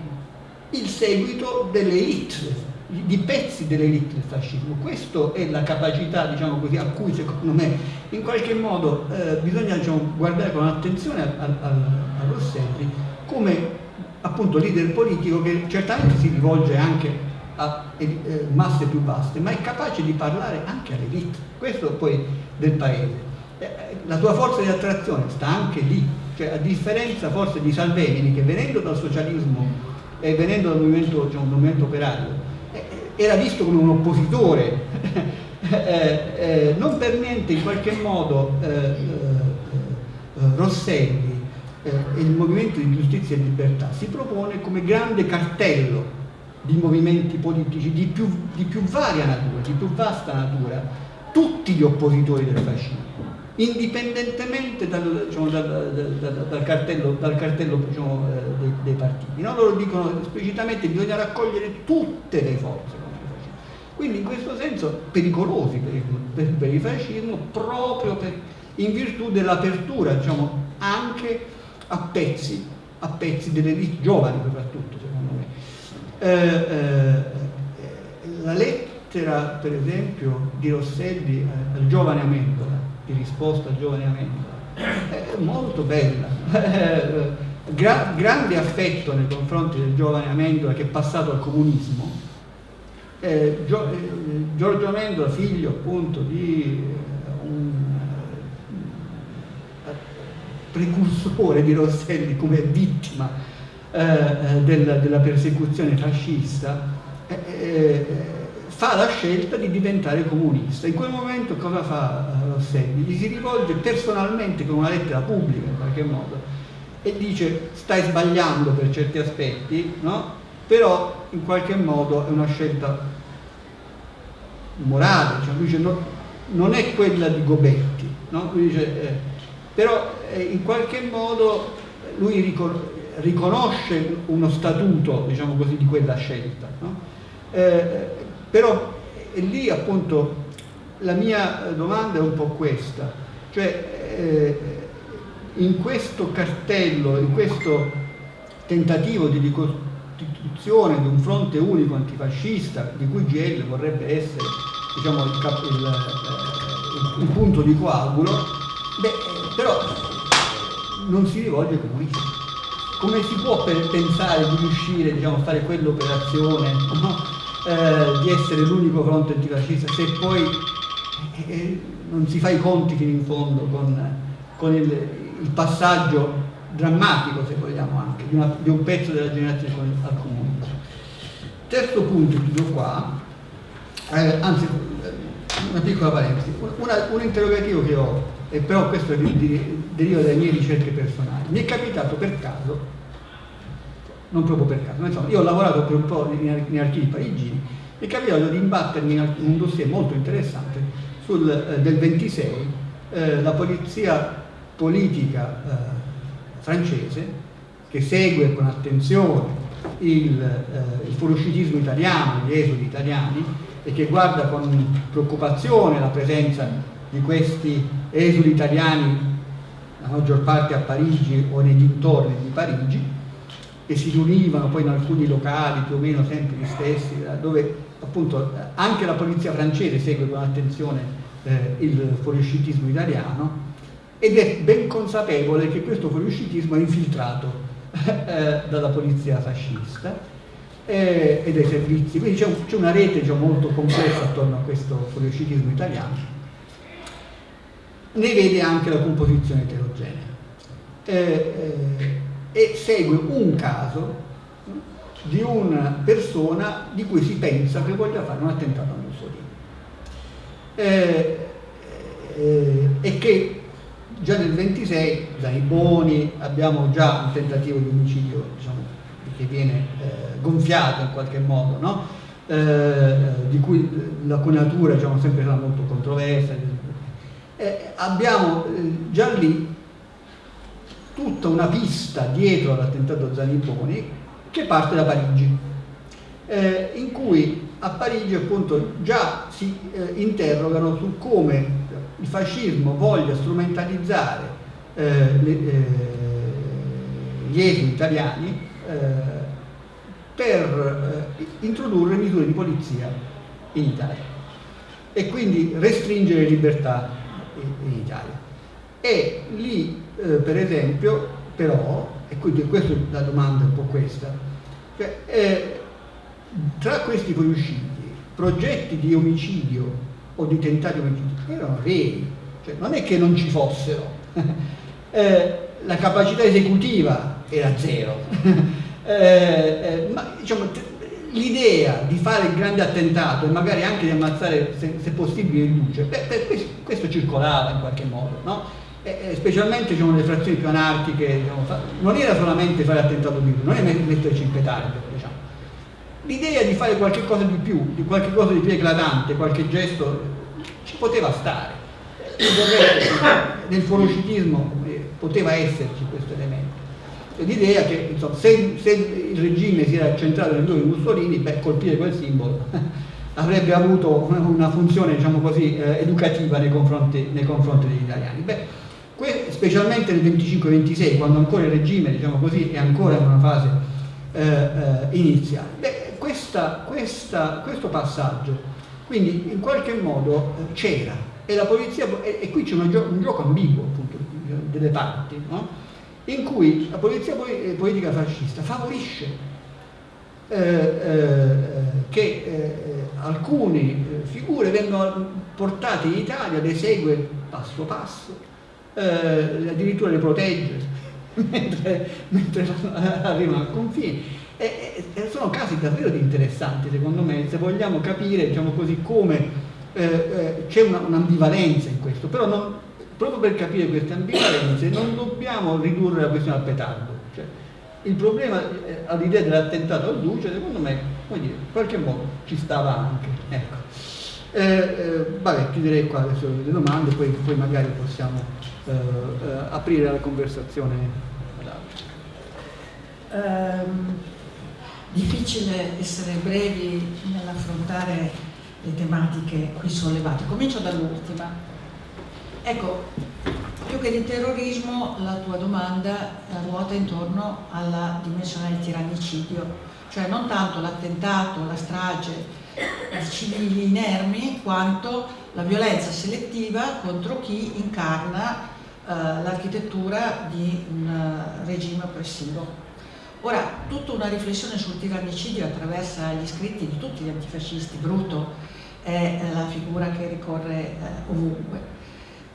il seguito delle elite di pezzi dell'elite del fascismo. Questa è la capacità, diciamo così, a cui secondo me in qualche modo eh, bisogna diciamo, guardare con attenzione a, a, a, Rosselli come appunto leader politico che certamente si rivolge anche a eh, masse più vaste, ma è capace di parlare anche all'elite, questo poi del paese. Eh, la sua forza di attrazione sta anche lì, cioè a differenza forse di Salvemini che venendo dal socialismo e venendo dal movimento, diciamo, movimento operario era visto come un oppositore, [LAUGHS] eh, eh, non per niente in qualche modo eh, eh, eh il Movimento di Giustizia e Libertà si propone come grande cartello di movimenti politici di più, di più varia natura, di più vasta natura, tutti gli oppositori del fascismo indipendentemente dal, diciamo, dal, dal, dal, cartello, cartello diciamo, dei, dei, partiti. No? Loro dicono esplicitamente che bisogna raccogliere tutte le forze quindi in questo senso pericolosi per il, per, per il fascismo proprio per, in virtù dell'apertura diciamo, anche a pezzi, a pezzi delle elite giovani soprattutto secondo me. Eh, eh, la lettera per esempio di Rosselli eh, al giovane Amendola, di risposta al giovane Amendola, è molto bella. Gra grande affetto nei confronti del giovane Amendola che è passato al comunismo eh, Gio, eh, Giorgio Amendola, figlio appunto di eh, un eh, precursore di Rosselli come vittima eh, eh della, della, persecuzione fascista, fa la scelta di diventare comunista. In quel momento cosa fa Rosselli? Gli si rivolge personalmente con una lettera pubblica in qualche modo e dice stai sbagliando per certi aspetti, no? però in qualche modo è una scelta morale, cioè lui dice no, non è quella di Gobetti, no? dice, eh, però eh, in qualche modo lui ricon riconosce uno statuto diciamo così, di quella scelta. No? Eh, però lì appunto la mia domanda è un po' questa, cioè eh, in questo cartello, in questo tentativo di costituzione di un fronte unico antifascista di cui GL vorrebbe essere diciamo, il, il, il, il, punto di coagulo, beh, però non si rivolge ai comunisti. Come si può pensare di riuscire diciamo, a fare quell'operazione, no? eh, di essere l'unico fronte antifascista, se poi eh, eh, non si fa i conti fino in fondo con, con il passaggio drammatico se vogliamo anche, di, una, di un pezzo della generazione al comunismo. Terzo punto, chiudo qua, eh, anzi una piccola parentesi, una, un interrogativo che ho, e però questo deriva dalle mie ricerche personali, mi è capitato per caso non proprio per caso. Insomma, io ho lavorato per un po' in, archivi parigini e capitato di imbattermi in un dossier molto interessante sul, eh, del 26, eh, la polizia politica eh, francese che segue con attenzione il, eh, il fuoriuscitismo italiano, gli esodi italiani e che guarda con preoccupazione la presenza di questi esuli italiani la maggior parte a Parigi o nei dintorni di Parigi e si riunivano poi in alcuni locali più o meno sempre gli stessi dove appunto anche la polizia francese segue con attenzione eh, il fuoriuscitismo italiano ed è ben consapevole che questo fuoriuscitismo è infiltrato [LAUGHS] eh, dalla polizia fascista eh, e dai servizi, quindi c'è, un, una rete diciamo, molto complessa attorno a questo fuoriuscitismo italiano. Ne vede anche la composizione eterogenea eh, eh e segue un caso di una persona di cui si pensa che voglia fare un attentato a Mussolini eh, eh, e che già nel 26 Zaniboni abbiamo già un tentativo di omicidio diciamo, che viene eh, gonfiato in qualche modo, no? eh, di cui la coniatura diciamo, sempre sarà molto controversa. Eh, abbiamo eh, già lì tutta una pista dietro all'attentato Zaniboni che parte da Parigi, eh, in cui a Parigi appunto già si eh, interrogano su come il fascismo voglia strumentalizzare eh, le, eh, gli esuli italiani per introdurre misure di polizia in Italia e quindi restringere libertà in, in Italia. E lì, eh, per esempio, però, e quindi questa è la domanda un po' questa, cioè, eh, tra questi fuoriusciti, progetti di omicidio o di tentati omicidi erano veri, cioè, non è che non ci fossero, [LAUGHS] eh, la capacità esecutiva era zero, [LAUGHS] eh, eh, ma diciamo, l'idea di fare il grande attentato e magari anche di ammazzare se, se possibile il duce, beh, questo, questo, circolava in qualche modo, no? specialmente diciamo, nelle frazioni più anarchiche, diciamo, non era solamente fare attentato di non è metterci in petardo, diciamo. L'idea di fare qualche cosa di più, di qualche cosa di più eclatante, qualche gesto ci poteva stare. Nel fuoroscitismo eh, poteva esserci questo elemento. L'idea che insomma, se, se, il regime si era centrato nel due di Mussolini, beh, colpire quel simbolo [LAUGHS] avrebbe avuto una funzione diciamo così, eh, educativa nei confronti, nei confronti, degli italiani. Beh, specialmente nel 25-26, quando ancora il regime diciamo così, è ancora in una fase eh, eh, iniziale. Beh, questa, questa, questo passaggio quindi in qualche modo eh, c'era e la polizia, e, e qui c'è un, gioco ambiguo appunto delle parti, no? In cui la polizia eh, politica fascista favorisce eh, eh, che eh, alcune figure vengano portate in Italia, le segue passo passo, eh, addirittura le protegge [LAUGHS] mentre, mentre [LAUGHS] arrivano al confine. E, e sono casi davvero interessanti secondo me, se vogliamo capire diciamo così, come eh, eh, c'è un'ambivalenza in questo, però non, proprio per capire queste ambivalenze non dobbiamo ridurre la questione al petardo. Cioè, il problema eh, all'idea dell'attentato al Duce, secondo me, dire, in qualche modo ci stava anche. Ecco. Eh, eh, vabbè, chiuderei qua adesso le domande, poi, poi magari possiamo eh, aprire la conversazione ad altri. Um difficile essere brevi nell'affrontare le tematiche qui sollevate. Comincio dall'ultima. Ecco, più che di terrorismo la tua domanda ruota intorno alla dimensione del tirannicidio, cioè non tanto l'attentato, la strage di civili inermi, quanto la violenza selettiva contro chi incarna eh, l'architettura di un uh, regime oppressivo. Ora, tutta una riflessione sul tirannicidio attraversa gli scritti di tutti gli antifascisti, Bruto è la figura che ricorre eh, ovunque.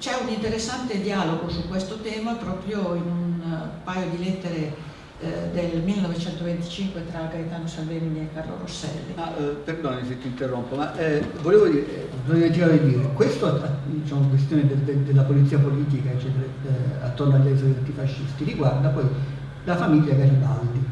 C'è un interessante dialogo su questo tema proprio in un uh, paio di lettere eh, del 1925 tra Gaetano Salvemini e Carlo Rosselli. Ah, eh, perdoni se ti interrompo, ma eh, volevo dire, eh, volevo dire, questo diciamo, questione del, del, della polizia politica eccetera, eh, attorno agli esodi antifascisti riguarda poi la famiglia Garibaldi.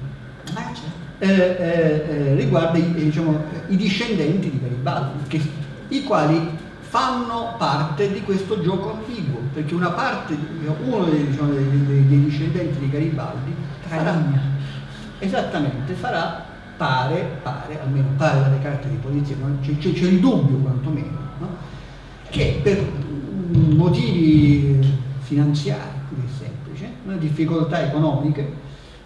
Ah, certo. Eh, eh, riguarda i, diciamo, i, discendenti di Garibaldi, che, i quali fanno parte di questo gioco ambiguo, perché una parte, uno dei, diciamo, dei, dei, dei discendenti di Garibaldi farà, esattamente, farà, pare, pare, almeno pare dalle carte di polizia, c'è, il dubbio quantomeno, no? che per motivi finanziari, così semplice, difficoltà economiche,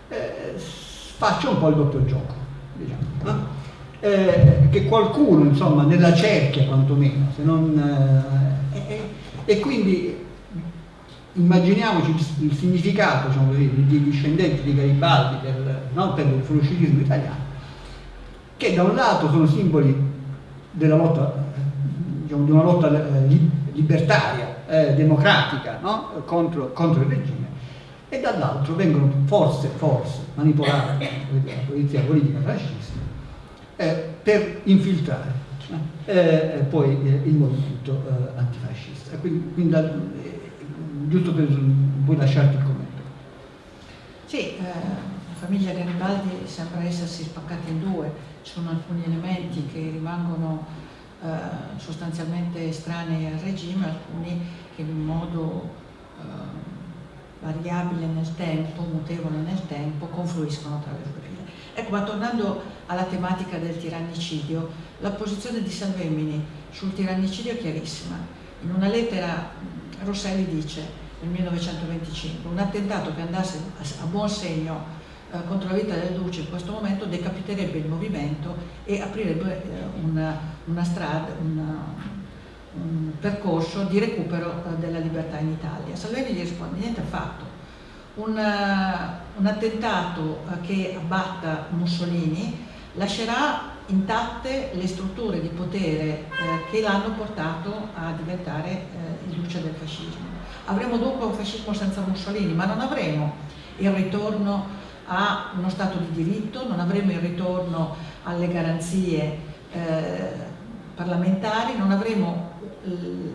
eh, faccia un po' il doppio gioco, diciamo, no? Eh, che qualcuno, insomma, nella cerchia quantomeno, non, eh, e quindi immaginiamoci il significato diciamo così, dei discendenti di Garibaldi per, no, per il fuluscilismo italiano, che da un lato sono simboli della lotta, diciamo, di una lotta eh, libertaria, eh, democratica, no? contro, contro il regime, e dall'altro vengono forse, forse manipolati dalla polizia politica fascista eh, per infiltrare eh, eh poi eh, il movimento eh, antifascista. Quindi, quindi giusto per poi lasciarti il commento. Sì, la famiglia Garibaldi sembra essersi spaccata in due, ci sono alcuni elementi che rimangono sostanzialmente estranei al regime, alcuni che in modo variabile nel tempo, mutevole nel tempo, confluiscono attraverso le file. Ecco, ma tornando alla tematica del tirannicidio, la posizione di Salvemini sul tirannicidio è chiarissima. In una lettera Rosselli dice, nel 1925, un attentato che andasse a buon segno eh, contro la vita del Duce in questo momento decapiterebbe il movimento e aprirebbe eh, una, una strada, una, un percorso di recupero eh, della libertà in Italia. Salvini gli risponde, niente affatto. Un, uh, un attentato uh, che abbatta Mussolini lascerà intatte le strutture di potere uh, che l'hanno portato a diventare il luce del fascismo. Avremo dunque un fascismo senza Mussolini, ma non avremo il ritorno a uno Stato di diritto, non avremo il ritorno alle garanzie parlamentari, non avremo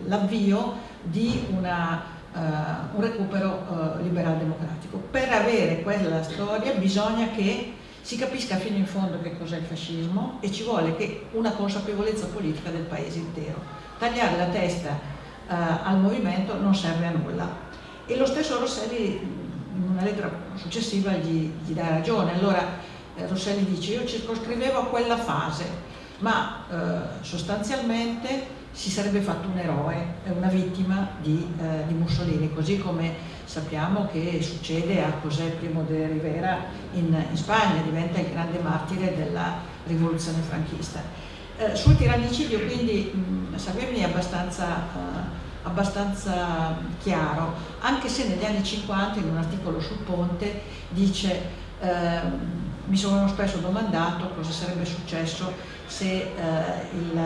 l'avvio di una, un recupero uh, liberal democratico. Per avere quella storia bisogna che si capisca fino in fondo che cos'è il fascismo e ci vuole che una consapevolezza politica del paese intero. Tagliare la testa uh, al movimento non serve a nulla. E lo stesso Rosselli in una lettera successiva gli, gli dà ragione. Allora eh, Rosselli dice io circoscrivevo a quella fase, ma eh, sostanzialmente si sarebbe fatto un eroe, una vittima di, eh, di, Mussolini, così come sappiamo che succede a José Primo de Rivera in, in Spagna, diventa il grande martire della rivoluzione franchista. Eh, sul tirannicidio quindi mh, Salvini è abbastanza, eh, abbastanza chiaro, anche se negli anni 50 in un articolo sul Ponte dice ehm, mi sono spesso domandato cosa sarebbe successo se eh, il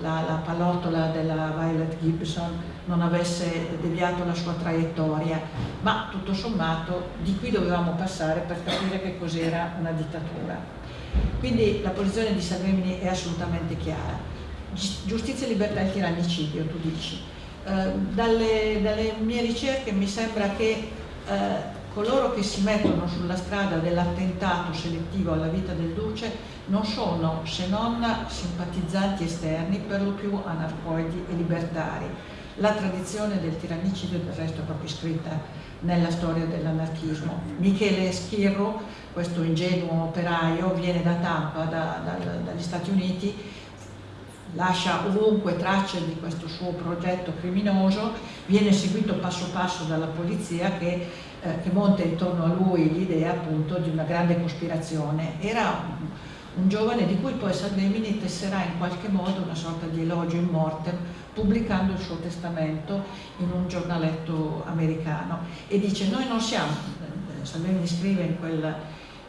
la, la pallottola della Violet Gibson non avesse deviato la sua traiettoria, ma tutto sommato di qui dovevamo passare per capire che cos'era una dittatura. Quindi la posizione di Salvini è assolutamente chiara. Giustizia, libertà e tirannicidio, tu dici. Eh, dalle, dalle, mie ricerche mi sembra che eh, coloro che si mettono sulla strada dell'attentato selettivo alla vita del Duce non sono se non simpatizzanti esterni, per lo più anarcoidi e libertari. La tradizione del tirannicidio del resto è proprio scritta nella storia dell'anarchismo. Michele Schirro, questo ingenuo operaio, viene da Tampa, da, da, dagli Stati Uniti, lascia ovunque tracce di questo suo progetto criminoso, viene seguito passo passo dalla polizia che, eh, che monta intorno a lui l'idea appunto di una grande cospirazione. Era un, un giovane di cui poi Salvemini tesserà in qualche modo una sorta di elogio in mortem pubblicando il suo testamento in un giornaletto americano e dice noi non siamo, Salvemini scrive in quel,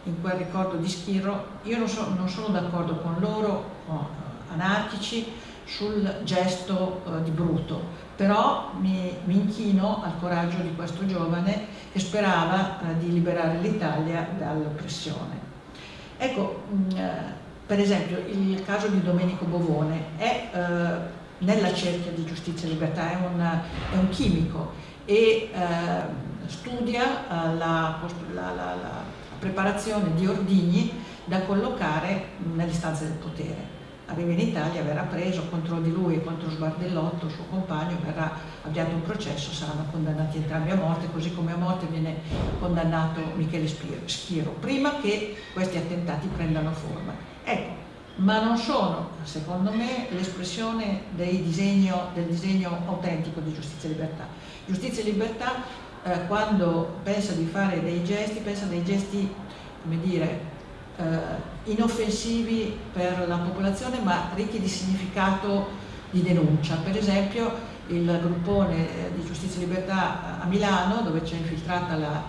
in quel ricordo di Schirro, io non, so, non sono d'accordo con loro oh, anarchici sul gesto uh, di Bruto, però mi, mi, inchino al coraggio di questo giovane che sperava uh, di liberare l'Italia dall'oppressione. Ecco, mm, eh, per esempio il caso di Domenico Bovone è eh, nella cerchia di giustizia e libertà, è un, è un chimico e eh, studia eh, la, la, la, preparazione di ordigni da collocare nelle stanze del potere. Arriva in Italia, verrà preso contro di lui e contro Sbardellotto, suo compagno, verrà avviato un processo, saranno condannati entrambi a morte, così come a morte viene condannato Michele Schiro, prima che questi attentati prendano forma. Ecco, ma non sono, secondo me, l'espressione del disegno, del disegno autentico di giustizia e libertà. Giustizia e libertà, eh, quando pensa di fare dei gesti, pensa dei gesti, come dire, eh, inoffensivi per la popolazione ma ricchi di significato di denuncia. Per esempio il gruppone eh, di Giustizia e Libertà a Milano dove c'è infiltrata la,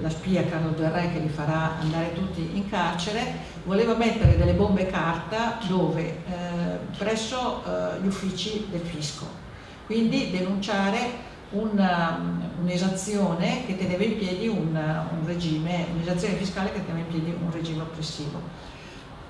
la spia Carlo Del Re che li farà andare tutti in carcere, voleva mettere delle bombe carta dove, eh, presso eh, gli uffici del fisco, quindi denunciare un'esazione che teneva in piedi un, un regime, un'esazione fiscale che teneva in piedi un regime oppressivo.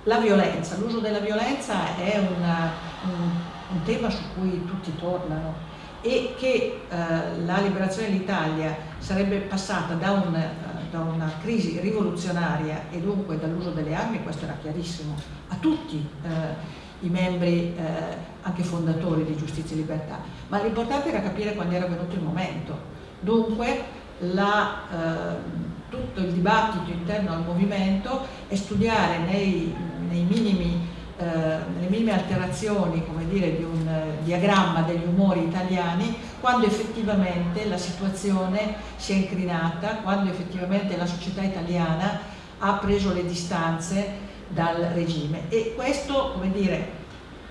La violenza, l'uso della violenza è una, un, un, tema su cui tutti tornano e che eh, la liberazione dell'Italia sarebbe passata da, un, eh, da, una crisi rivoluzionaria e dunque dall'uso delle armi, questo era chiarissimo a tutti. Eh, i membri eh, anche fondatori di Giustizia e Libertà, ma l'importante era capire quando era venuto il momento. Dunque la, eh, tutto il dibattito interno al movimento è studiare nei, nei minimi, eh, nelle minime alterazioni dire, di un diagramma degli umori italiani quando effettivamente la situazione si è incrinata, quando effettivamente la società italiana ha preso le distanze dal regime. E questo come dire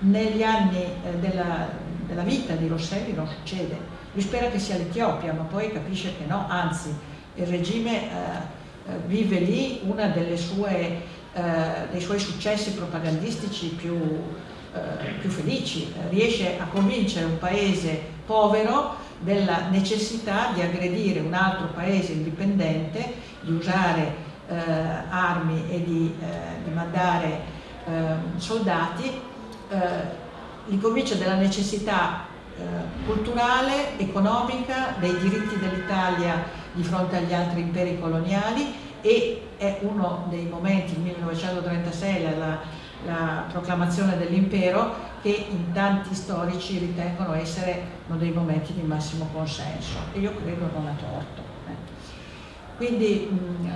negli anni eh, della, della, vita di Rosselli non succede. Lui spera che sia l'Etiopia ma poi capisce che no. Anzi il regime eh, eh vive lì uno dei suoi successi propagandistici più, eh, più felici. Riesce a convincere un paese povero della necessità di aggredire un altro paese indipendente, di usare eh, armi e di, eh, di mandare ehm, soldati, eh, li convince della necessità culturale, economica, dei diritti dell'Italia di fronte agli altri imperi coloniali e è uno dei momenti, il 1936, la, la proclamazione dell'impero, che in tanti storici ritengono essere uno dei momenti di massimo consenso e io credo non a torto. Quindi mh,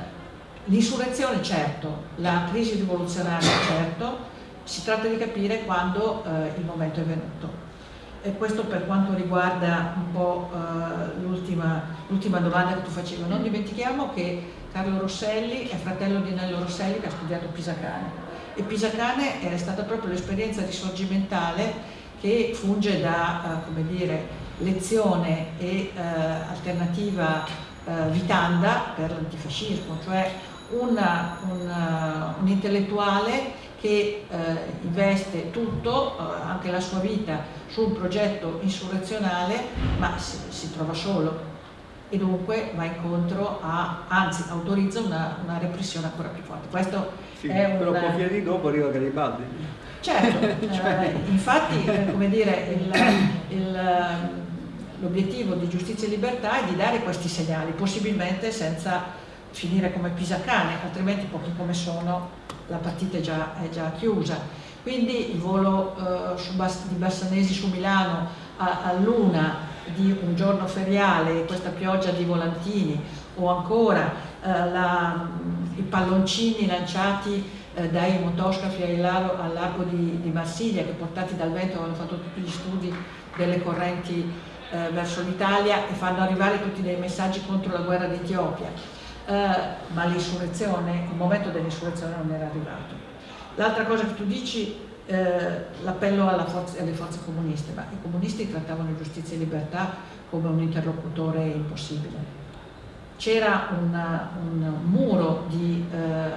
L'insurrezione certo, la crisi rivoluzionaria certo, si tratta di capire quando eh, il momento è venuto. E questo per quanto riguarda un po' eh, l'ultima domanda che tu facevi. Non dimentichiamo che Carlo Rosselli è fratello di Nello Rosselli che ha studiato Pisacane. E Pisacane è stata proprio l'esperienza risorgimentale che funge da eh, dire, lezione e eh, alternativa eh, vitanda per l'antifascismo, cioè una, una, un intellettuale che eh, investe tutto, eh, anche la sua vita, su un progetto insurrezionale, ma si, si, trova solo e dunque va incontro a, anzi autorizza una, una repressione ancora più forte. Questo sì, è però un... pochi anni dopo arriva Garibaldi. Certo, [LAUGHS] eh, infatti eh, come dire, l'obiettivo di giustizia e libertà è di dare questi segnali, possibilmente senza finire come Pisacane, altrimenti pochi come sono la partita è già, è già chiusa. Quindi il volo eh, Bas di Bassanesi su Milano a, a luna di un giorno feriale, questa pioggia di volantini o ancora eh, la, i palloncini lanciati eh, dai motoscafi al largo, di, di, Marsiglia che portati dal vento avevano fatto tutti gli studi delle correnti eh, verso l'Italia e fanno arrivare tutti dei messaggi contro la guerra d'Etiopia eh, ma l'insurrezione, il momento dell'insurrezione non era arrivato. L'altra cosa che tu dici, eh, l'appello alle forze comuniste, ma i comunisti trattavano giustizia e libertà come un interlocutore impossibile. C'era un muro di, eh,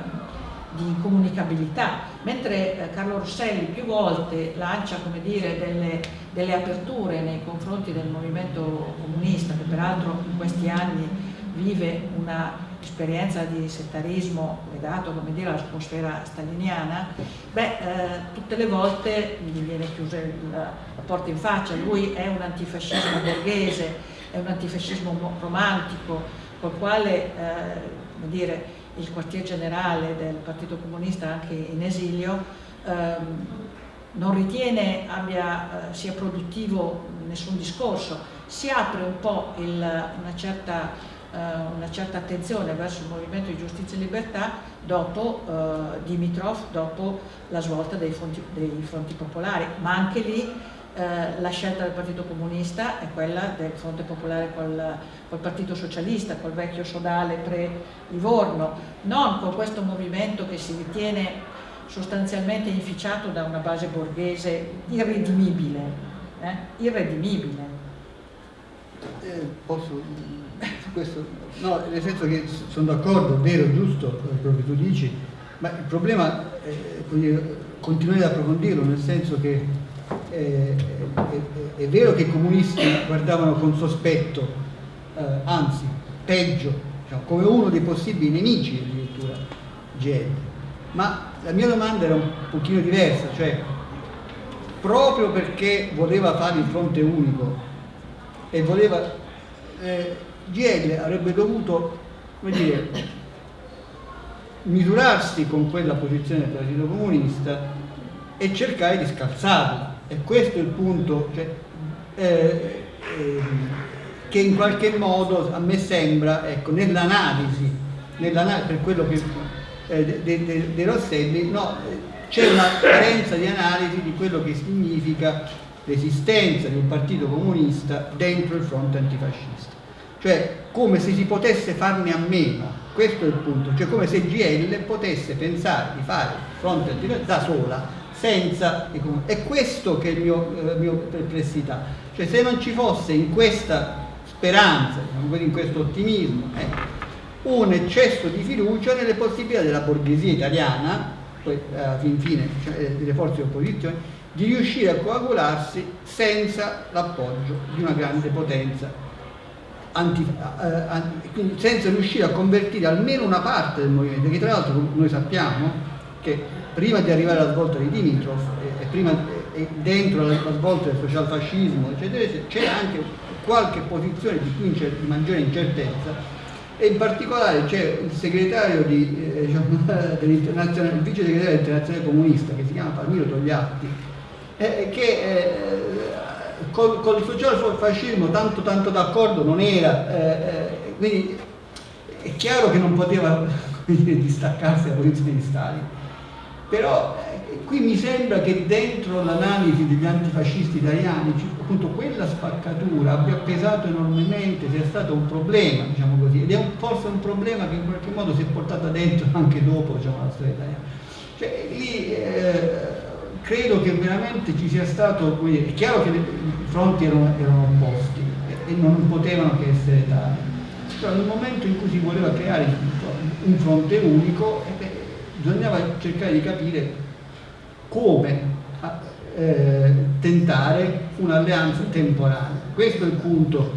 di incomunicabilità, mentre eh, Carlo Rosselli più volte lancia dire, delle, delle aperture nei confronti del movimento comunista, che peraltro in questi anni vive una esperienza di settarismo legato all'atmosfera staliniana, beh, eh, tutte le volte gli viene chiusa la, porta in faccia, lui è un antifascismo borghese, è un antifascismo romantico, col quale eh, dire, il quartier generale del Partito Comunista anche in esilio, ehm, non ritiene abbia, eh, sia produttivo nessun discorso, si apre un po' il, una, certa, una, certa, attenzione verso il movimento di giustizia e libertà dopo eh, Dimitrov, dopo la svolta dei, fonti, dei fronti popolari, ma anche lì eh, la scelta del Partito Comunista è quella del Fronte Popolare col, col Partito Socialista, col vecchio sodale pre-Livorno, non con questo movimento che si ritiene sostanzialmente inficiato da una base borghese irredimibile, eh? irredimibile. Eh, posso, questo, no, nel senso che sono d'accordo, è vero, giusto quello che tu dici, ma il problema è, continuare ad approfondirlo, nel senso che eh, è, è, vero che i comunisti guardavano con sospetto, eh, anzi, peggio, diciamo, come uno dei possibili nemici addirittura GL, ma la mia domanda era un pochino diversa, cioè proprio perché voleva fare il fronte unico e voleva eh, GL avrebbe dovuto dire, misurarsi con quella posizione del Partito Comunista e cercare di scalzarla. E questo è il punto cioè, eh, eh, che in qualche modo a me sembra ecco, nell'analisi nell per quello che eh, de, de, de Rosselli no, c'è una carenza di analisi di quello che significa l'esistenza di un partito comunista dentro il fronte antifascista cioè come se si potesse farne a meno. Questo è il punto, cioè come se GL potesse pensare di fare fronte antifascista da sola senza è questo che è mio, eh, mio perplessità. Cioè se non ci fosse in questa speranza diciamo in questo ottimismo eh, un eccesso di fiducia nelle possibilità della borghesia italiana poi alla fin fine cioè, eh, delle forze di opposizione di riuscire a coagularsi senza l'appoggio di una grande potenza anti, eh, anti, senza riuscire a convertire almeno una parte del movimento che tra l'altro noi sappiamo che prima di arrivare alla svolta di Dimitrov e, e, prima, e dentro la, svolta del socialfascismo, eccetera, c'è anche qualche posizione di, cui di maggiore incertezza e in particolare c'è il segretario di, eh, diciamo, [LAUGHS] il vice segretario dell'internazionale comunista che si chiama Palmiro Togliatti eh, che eh, col, col socialfascismo tanto tanto d'accordo non era eh, eh, quindi è chiaro che non poteva [LAUGHS] dire, distaccarsi da posizione di Stalin però eh, qui mi sembra che dentro l'analisi degli antifascisti italiani appunto quella spaccatura abbia pesato enormemente, sia stato un problema diciamo così, ed è un, forse un problema che in qualche modo si è portata dentro anche dopo diciamo, la storia italiana. Cioè, lì eh, credo che veramente ci sia stato, è chiaro che i fronti erano, erano opposti e, e non potevano che essere tali, però nel momento in cui si voleva creare un fronte unico, eh, bisognava cercare di capire come eh, tentare un'alleanza temporanea. Questo è il punto.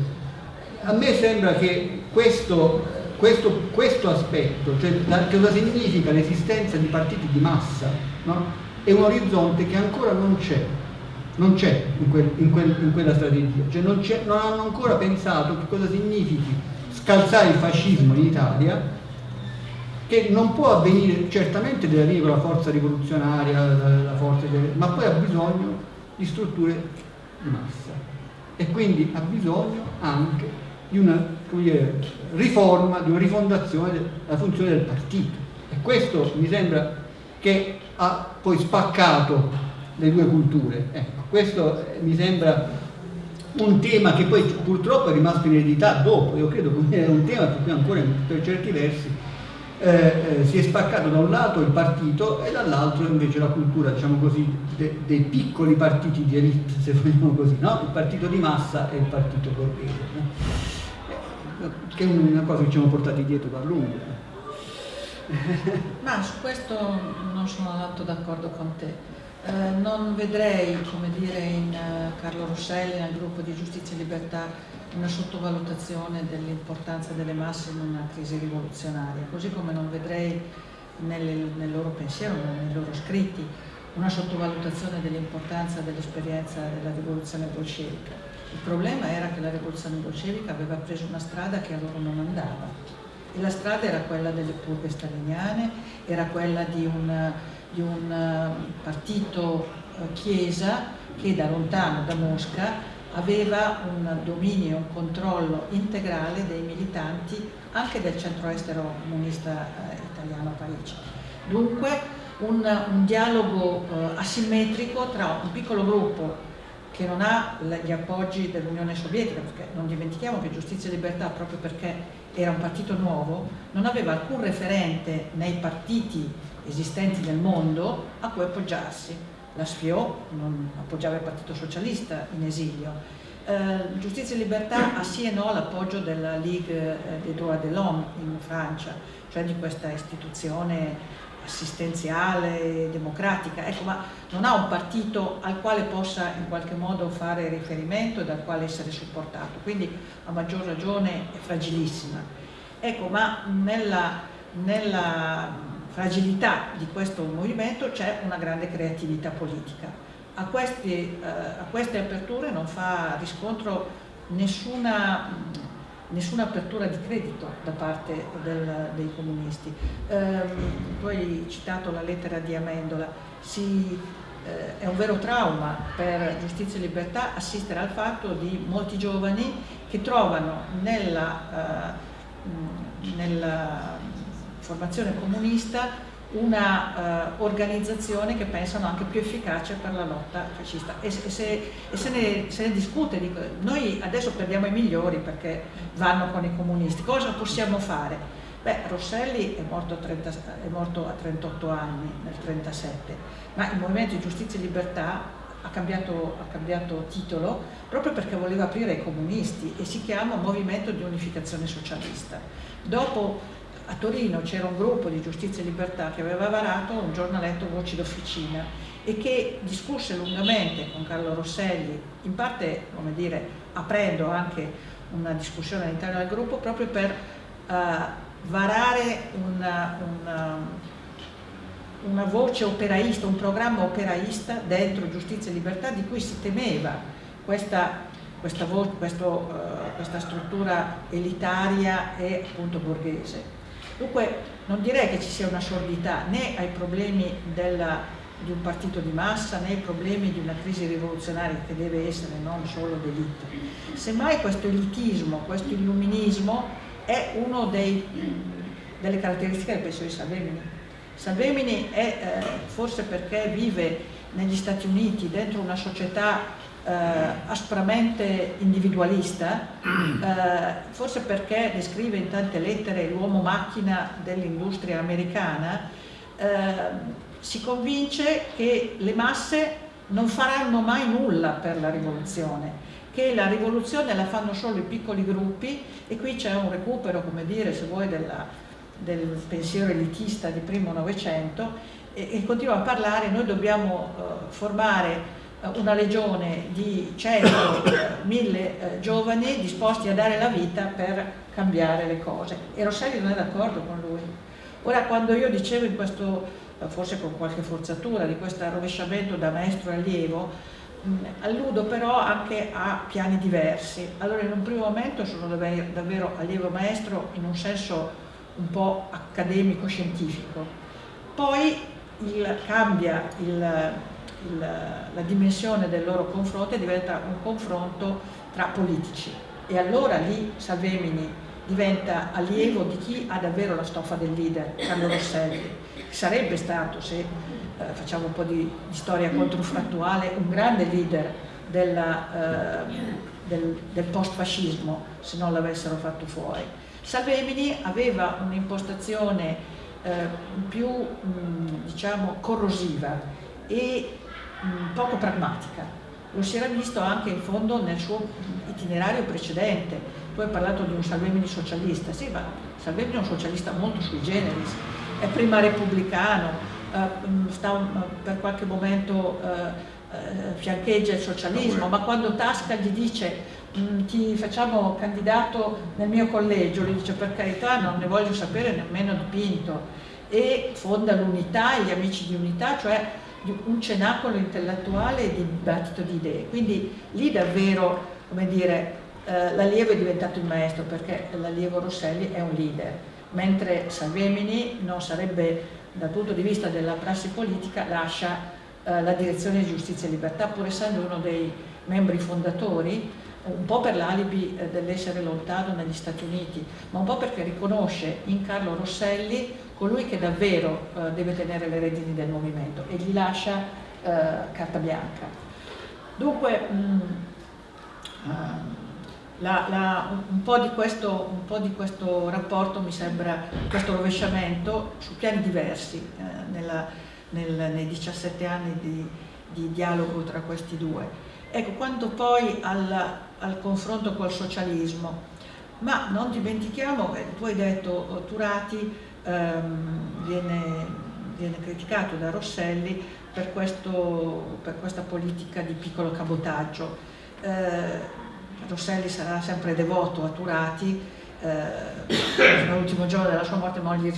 A me sembra che questo, questo, questo aspetto, cioè la, cosa significa l'esistenza di partiti di massa, no? È un orizzonte che ancora non c'è, non c'è in, quel, in, quel, in, quella strategia, cioè non, non hanno ancora pensato che cosa significhi scalzare il fascismo in Italia che non può avvenire certamente deve avvenire con la forza rivoluzionaria, la, forza ma poi ha bisogno di strutture di massa. E quindi ha bisogno anche di una dire, riforma, di una rifondazione della funzione del partito. E questo mi sembra che ha poi spaccato le due culture. Ecco, questo mi sembra un tema che poi purtroppo è rimasto in eredità dopo, io credo che è un tema cui ancora per certi versi eh, eh, si è spaccato da un lato il partito e dall'altro invece la cultura, diciamo così, de, dei piccoli partiti di elite, se vogliamo così, no? il partito di massa e il partito borghese, no? Eh, che è una cosa che ci siamo portati dietro da lungo. [LAUGHS] Ma su questo non sono tanto d'accordo con te. Eh, non vedrei, come dire, in uh, Carlo Rosselli, nel gruppo di Giustizia e Libertà, una sottovalutazione dell'importanza delle masse in una crisi rivoluzionaria, così come non vedrei nelle, nel loro pensiero, nei loro scritti, una sottovalutazione dell'importanza dell'esperienza della rivoluzione bolscevica. Il problema era che la rivoluzione bolscevica aveva preso una strada che a loro non andava e la strada era quella delle purghe staliniane, era quella di un, di un eh, partito eh, chiesa che da lontano, da Mosca, aveva un dominio, un controllo integrale dei militanti anche del centro estero comunista eh, italiano a Parigi. Dunque un, un dialogo eh, asimmetrico tra un piccolo gruppo che non ha gli appoggi dell'Unione Sovietica, perché non dimentichiamo che Giustizia e Libertà, proprio perché era un partito nuovo, non aveva alcun referente nei partiti esistenti nel mondo a cui appoggiarsi. La SFIO non appoggiava il Partito Socialista in esilio. Eh, Giustizia e Libertà ha sì e no l'appoggio della Ligue eh, des droits de l'homme in Francia, cioè di questa istituzione assistenziale, democratica, ecco, ma non ha un partito al quale possa in qualche modo fare riferimento e dal quale essere supportato, quindi a maggior ragione è fragilissima. Ecco, ma nella, nella fragilità di questo movimento c'è una grande creatività politica. A, questi, eh, a queste aperture non fa riscontro nessuna nessuna apertura di credito da parte del, dei comunisti. Eh, tu hai citato la lettera di Amendola, si, eh, è un vero trauma per giustizia e libertà assistere al fatto di molti giovani che trovano nella, eh, nella formazione comunista una uh, organizzazione che pensano anche più efficace per la lotta fascista e, se, e se, ne, se, ne, discute, dico, noi adesso perdiamo i migliori perché vanno con i comunisti, cosa possiamo fare? Beh, Rosselli è morto, 30, è morto a 38 anni nel 1937, ma il Movimento di Giustizia e Libertà ha cambiato, ha cambiato, titolo proprio perché voleva aprire ai comunisti e si chiama Movimento di Unificazione Socialista. Dopo a Torino c'era un gruppo di giustizia e libertà che aveva varato un giornaletto Voci d'Officina e che discusse lungamente con Carlo Rosselli, in parte, dire, aprendo anche una discussione all'interno del gruppo proprio per uh, varare una, una, una voce operaista, un programma operaista dentro giustizia e libertà di cui si temeva questa questa, questo, uh, questa, struttura elitaria e appunto borghese. Dunque non direi che ci sia una sordità né ai problemi della, di un partito di massa né ai problemi di una crisi rivoluzionaria che deve essere non solo d'elite. Semmai questo elitismo, questo illuminismo è una delle caratteristiche del pensiero di Salvemini. Salvemini è eh, forse perché vive negli Stati Uniti dentro una società eh, aspramente individualista, eh, forse perché descrive in tante lettere l'uomo macchina dell'industria americana, eh, si convince che le masse non faranno mai nulla per la rivoluzione, che la rivoluzione la fanno solo i piccoli gruppi e qui c'è un recupero, come dire, se vuoi, della, del pensiero elitista di primo Novecento e, e continua a parlare, noi dobbiamo uh, formare una legione di 100, 1000 eh, giovani disposti a dare la vita per cambiare le cose e Rosselli non è d'accordo con lui. Ora quando io dicevo in questo, eh, forse con qualche forzatura, di questo rovesciamento da maestro allievo, mh, alludo però anche a piani diversi. Allora in un primo momento sono davvero allievo maestro in un senso un po' accademico-scientifico, poi il, cambia il il, la dimensione del loro confronto e diventa un confronto tra politici e allora lì Salvemini diventa allievo di chi ha davvero la stoffa del leader, Carlo Rosselli, sarebbe stato, se eh, facciamo un po' di, di, storia controfrattuale, un grande leader della, eh, del, del post-fascismo se non l'avessero fatto fuori. Salvemini aveva un'impostazione eh, più mh, diciamo corrosiva e mh, poco pragmatica. Lo si era visto anche in fondo nel suo itinerario precedente. Tu hai parlato di un Salvemini socialista, sì, ma Salvemini è un socialista molto sui generis, è prima repubblicano, eh, sta per qualche momento eh, eh, fiancheggia il socialismo, ma quando Tasca gli dice ti facciamo candidato nel mio collegio, lui dice per carità non ne voglio sapere nemmeno di Pinto e fonda l'unità, gli amici di unità, cioè un cenacolo intellettuale di dibattito di idee. Quindi lì davvero, come dire, eh, l'allievo è diventato il maestro perché l'allievo Rosselli è un leader. mentre Salvemini non sarebbe dal punto di vista della prassi politica lascia eh, la direzione di giustizia e libertà pur essendo uno dei membri fondatori un po' per l'alibi eh, dell'essere lontano negli Stati Uniti ma un po' perché riconosce in Carlo Rosselli colui che davvero eh, deve tenere le redini del movimento e gli lascia eh, carta bianca dunque mh, mm, uh, la, la, un, po questo, un, po di questo, rapporto mi sembra, questo rovesciamento su piani diversi eh, nella, nel, nei 17 anni di, di, dialogo tra questi due. Ecco, quanto poi al, al confronto col socialismo, ma non dimentichiamo, che tu hai detto Turati ehm, viene, viene, criticato da Rosselli per, questo, per, questa politica di piccolo cabotaggio. Eh, Rosselli sarà sempre devoto a Turati, eh, l'ultimo giorno della sua morte non gli,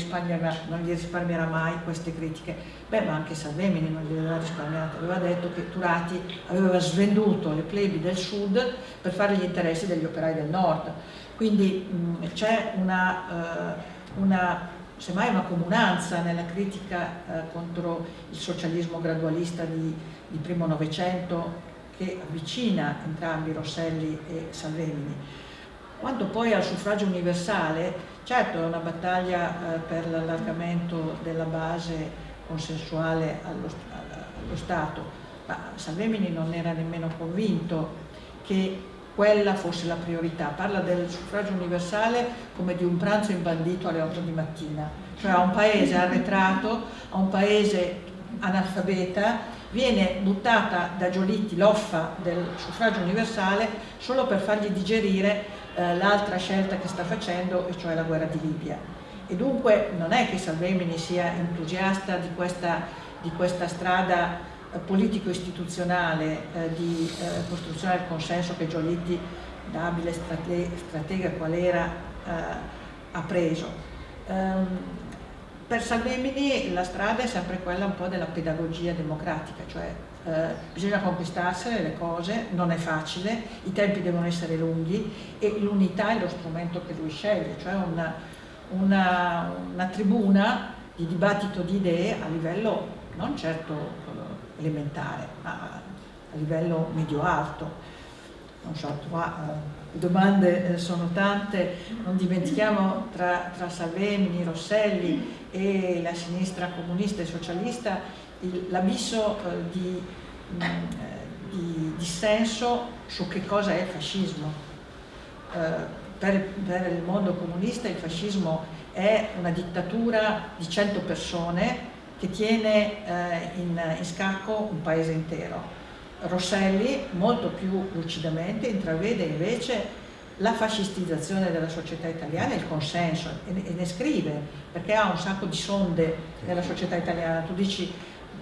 non gli, risparmierà mai queste critiche. Beh, ma anche Salvemini non gli aveva risparmiato, aveva detto che Turati aveva svenduto le plebi del sud per fare gli interessi degli operai del nord. Quindi c'è una, uh, una, semmai una comunanza nella critica uh, contro il socialismo gradualista di, di primo Novecento che avvicina entrambi Rosselli e Salvemini. Quanto poi al suffragio universale, certo è una battaglia eh, per l'allargamento della base consensuale allo, allo Stato, ma Salvemini non era nemmeno convinto che quella fosse la priorità. Parla del suffragio universale come di un pranzo imbandito alle 8 di mattina, cioè a un paese arretrato, a un paese analfabeta viene buttata da Giolitti l'offa del suffragio universale solo per fargli digerire eh, l'altra scelta che sta facendo, e cioè la guerra di Libia. E dunque non è che Salvemini sia entusiasta di questa, di questa strada politico-istituzionale eh, di eh, costruzione del consenso che Giolitti, da abile strate stratega qual era, eh, ha preso. Um, per Salvemini la strada è sempre quella un po' della pedagogia democratica, cioè eh, bisogna conquistarsene le cose, non è facile, i tempi devono essere lunghi e l'unità è lo strumento che lui sceglie, cioè una, una, una tribuna di dibattito di idee a livello non certo elementare, ma a livello medio-alto. So, qua eh, le domande eh, sono tante, non dimentichiamo tra, tra Salvemini, Rosselli e la sinistra comunista e socialista l'abisso eh, di, mm, di, dissenso su che cosa è il fascismo. Per, per, il mondo comunista il fascismo è una dittatura di 100 persone che tiene eh, in, in scacco un paese intero. Rosselli molto più lucidamente intravede invece la fascistizzazione della società italiana e il consenso e ne scrive perché ha un sacco di sonde nella società italiana. Tu dici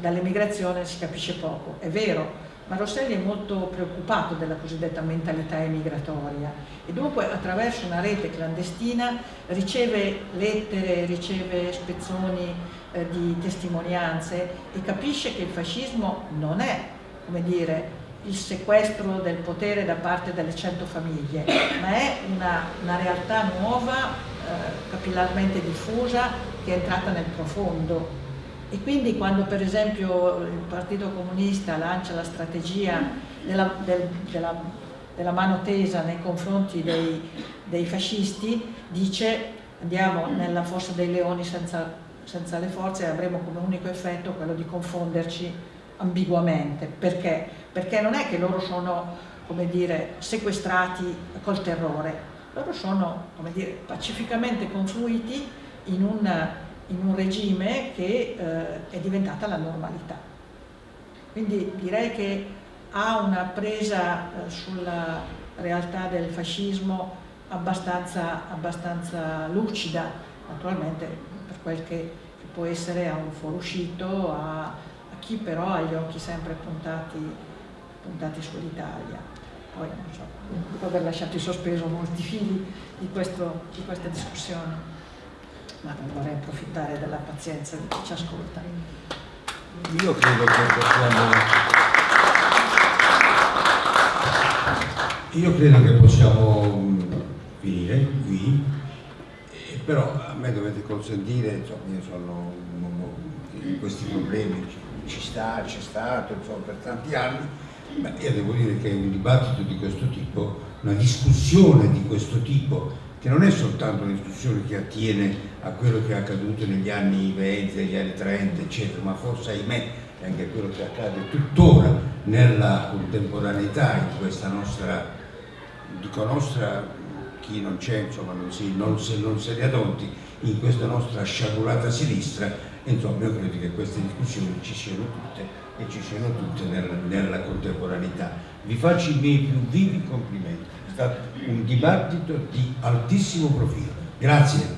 dall'emigrazione si capisce poco, è vero ma Rosselli è molto preoccupato della cosiddetta mentalità emigratoria e dunque attraverso una rete clandestina riceve lettere, riceve spezzoni eh, di testimonianze e capisce che il fascismo non è, come dire, il sequestro del potere da parte delle cento famiglie, ma è una, una realtà nuova, eh, capillarmente diffusa, che è entrata nel profondo. E quindi quando per esempio il Partito Comunista lancia la strategia della, del, della, della mano tesa nei confronti dei, dei, fascisti, dice andiamo nella fossa dei leoni senza, senza le forze e avremo come unico effetto quello di confonderci ambiguamente. Perché? Perché non è che loro sono, come dire, sequestrati col terrore, loro sono, come dire, pacificamente confluiti in un, in un regime che eh, è diventata la normalità. Quindi direi che ha una presa eh, sulla realtà del fascismo abbastanza, abbastanza lucida, naturalmente per quel che, che può essere a un fuoruscito, a, chi però ha gli occhi sempre puntati, puntati sull'Italia. Poi non so, dopo aver lasciato in sospeso molti fili di, questo, di questa discussione, ma non vorrei approfittare della pazienza di chi ci ascolta. Io credo che possiamo, io credo che possiamo finire qui però a me dovete consentire, insomma, io sono in questi problemi ci sta, c'è stato insomma, per tanti anni, ma io devo dire che un dibattito di questo tipo, una discussione di questo tipo, che non è soltanto una discussione che attiene a quello che è accaduto negli anni 20, negli anni 30, eccetera, ma forse ahimè è anche quello che accade tuttora nella contemporaneità in questa nostra, dico nostra, chi non c'è, insomma, non, si, non, se, non se ne adonti, in questa nostra sciagurata sinistra, insomma io credo che queste discussioni ci siano tutte e ci siano tutte nella, nella contemporaneità. Vi faccio i miei più vivi complimenti, è stato un dibattito di altissimo profilo. Grazie.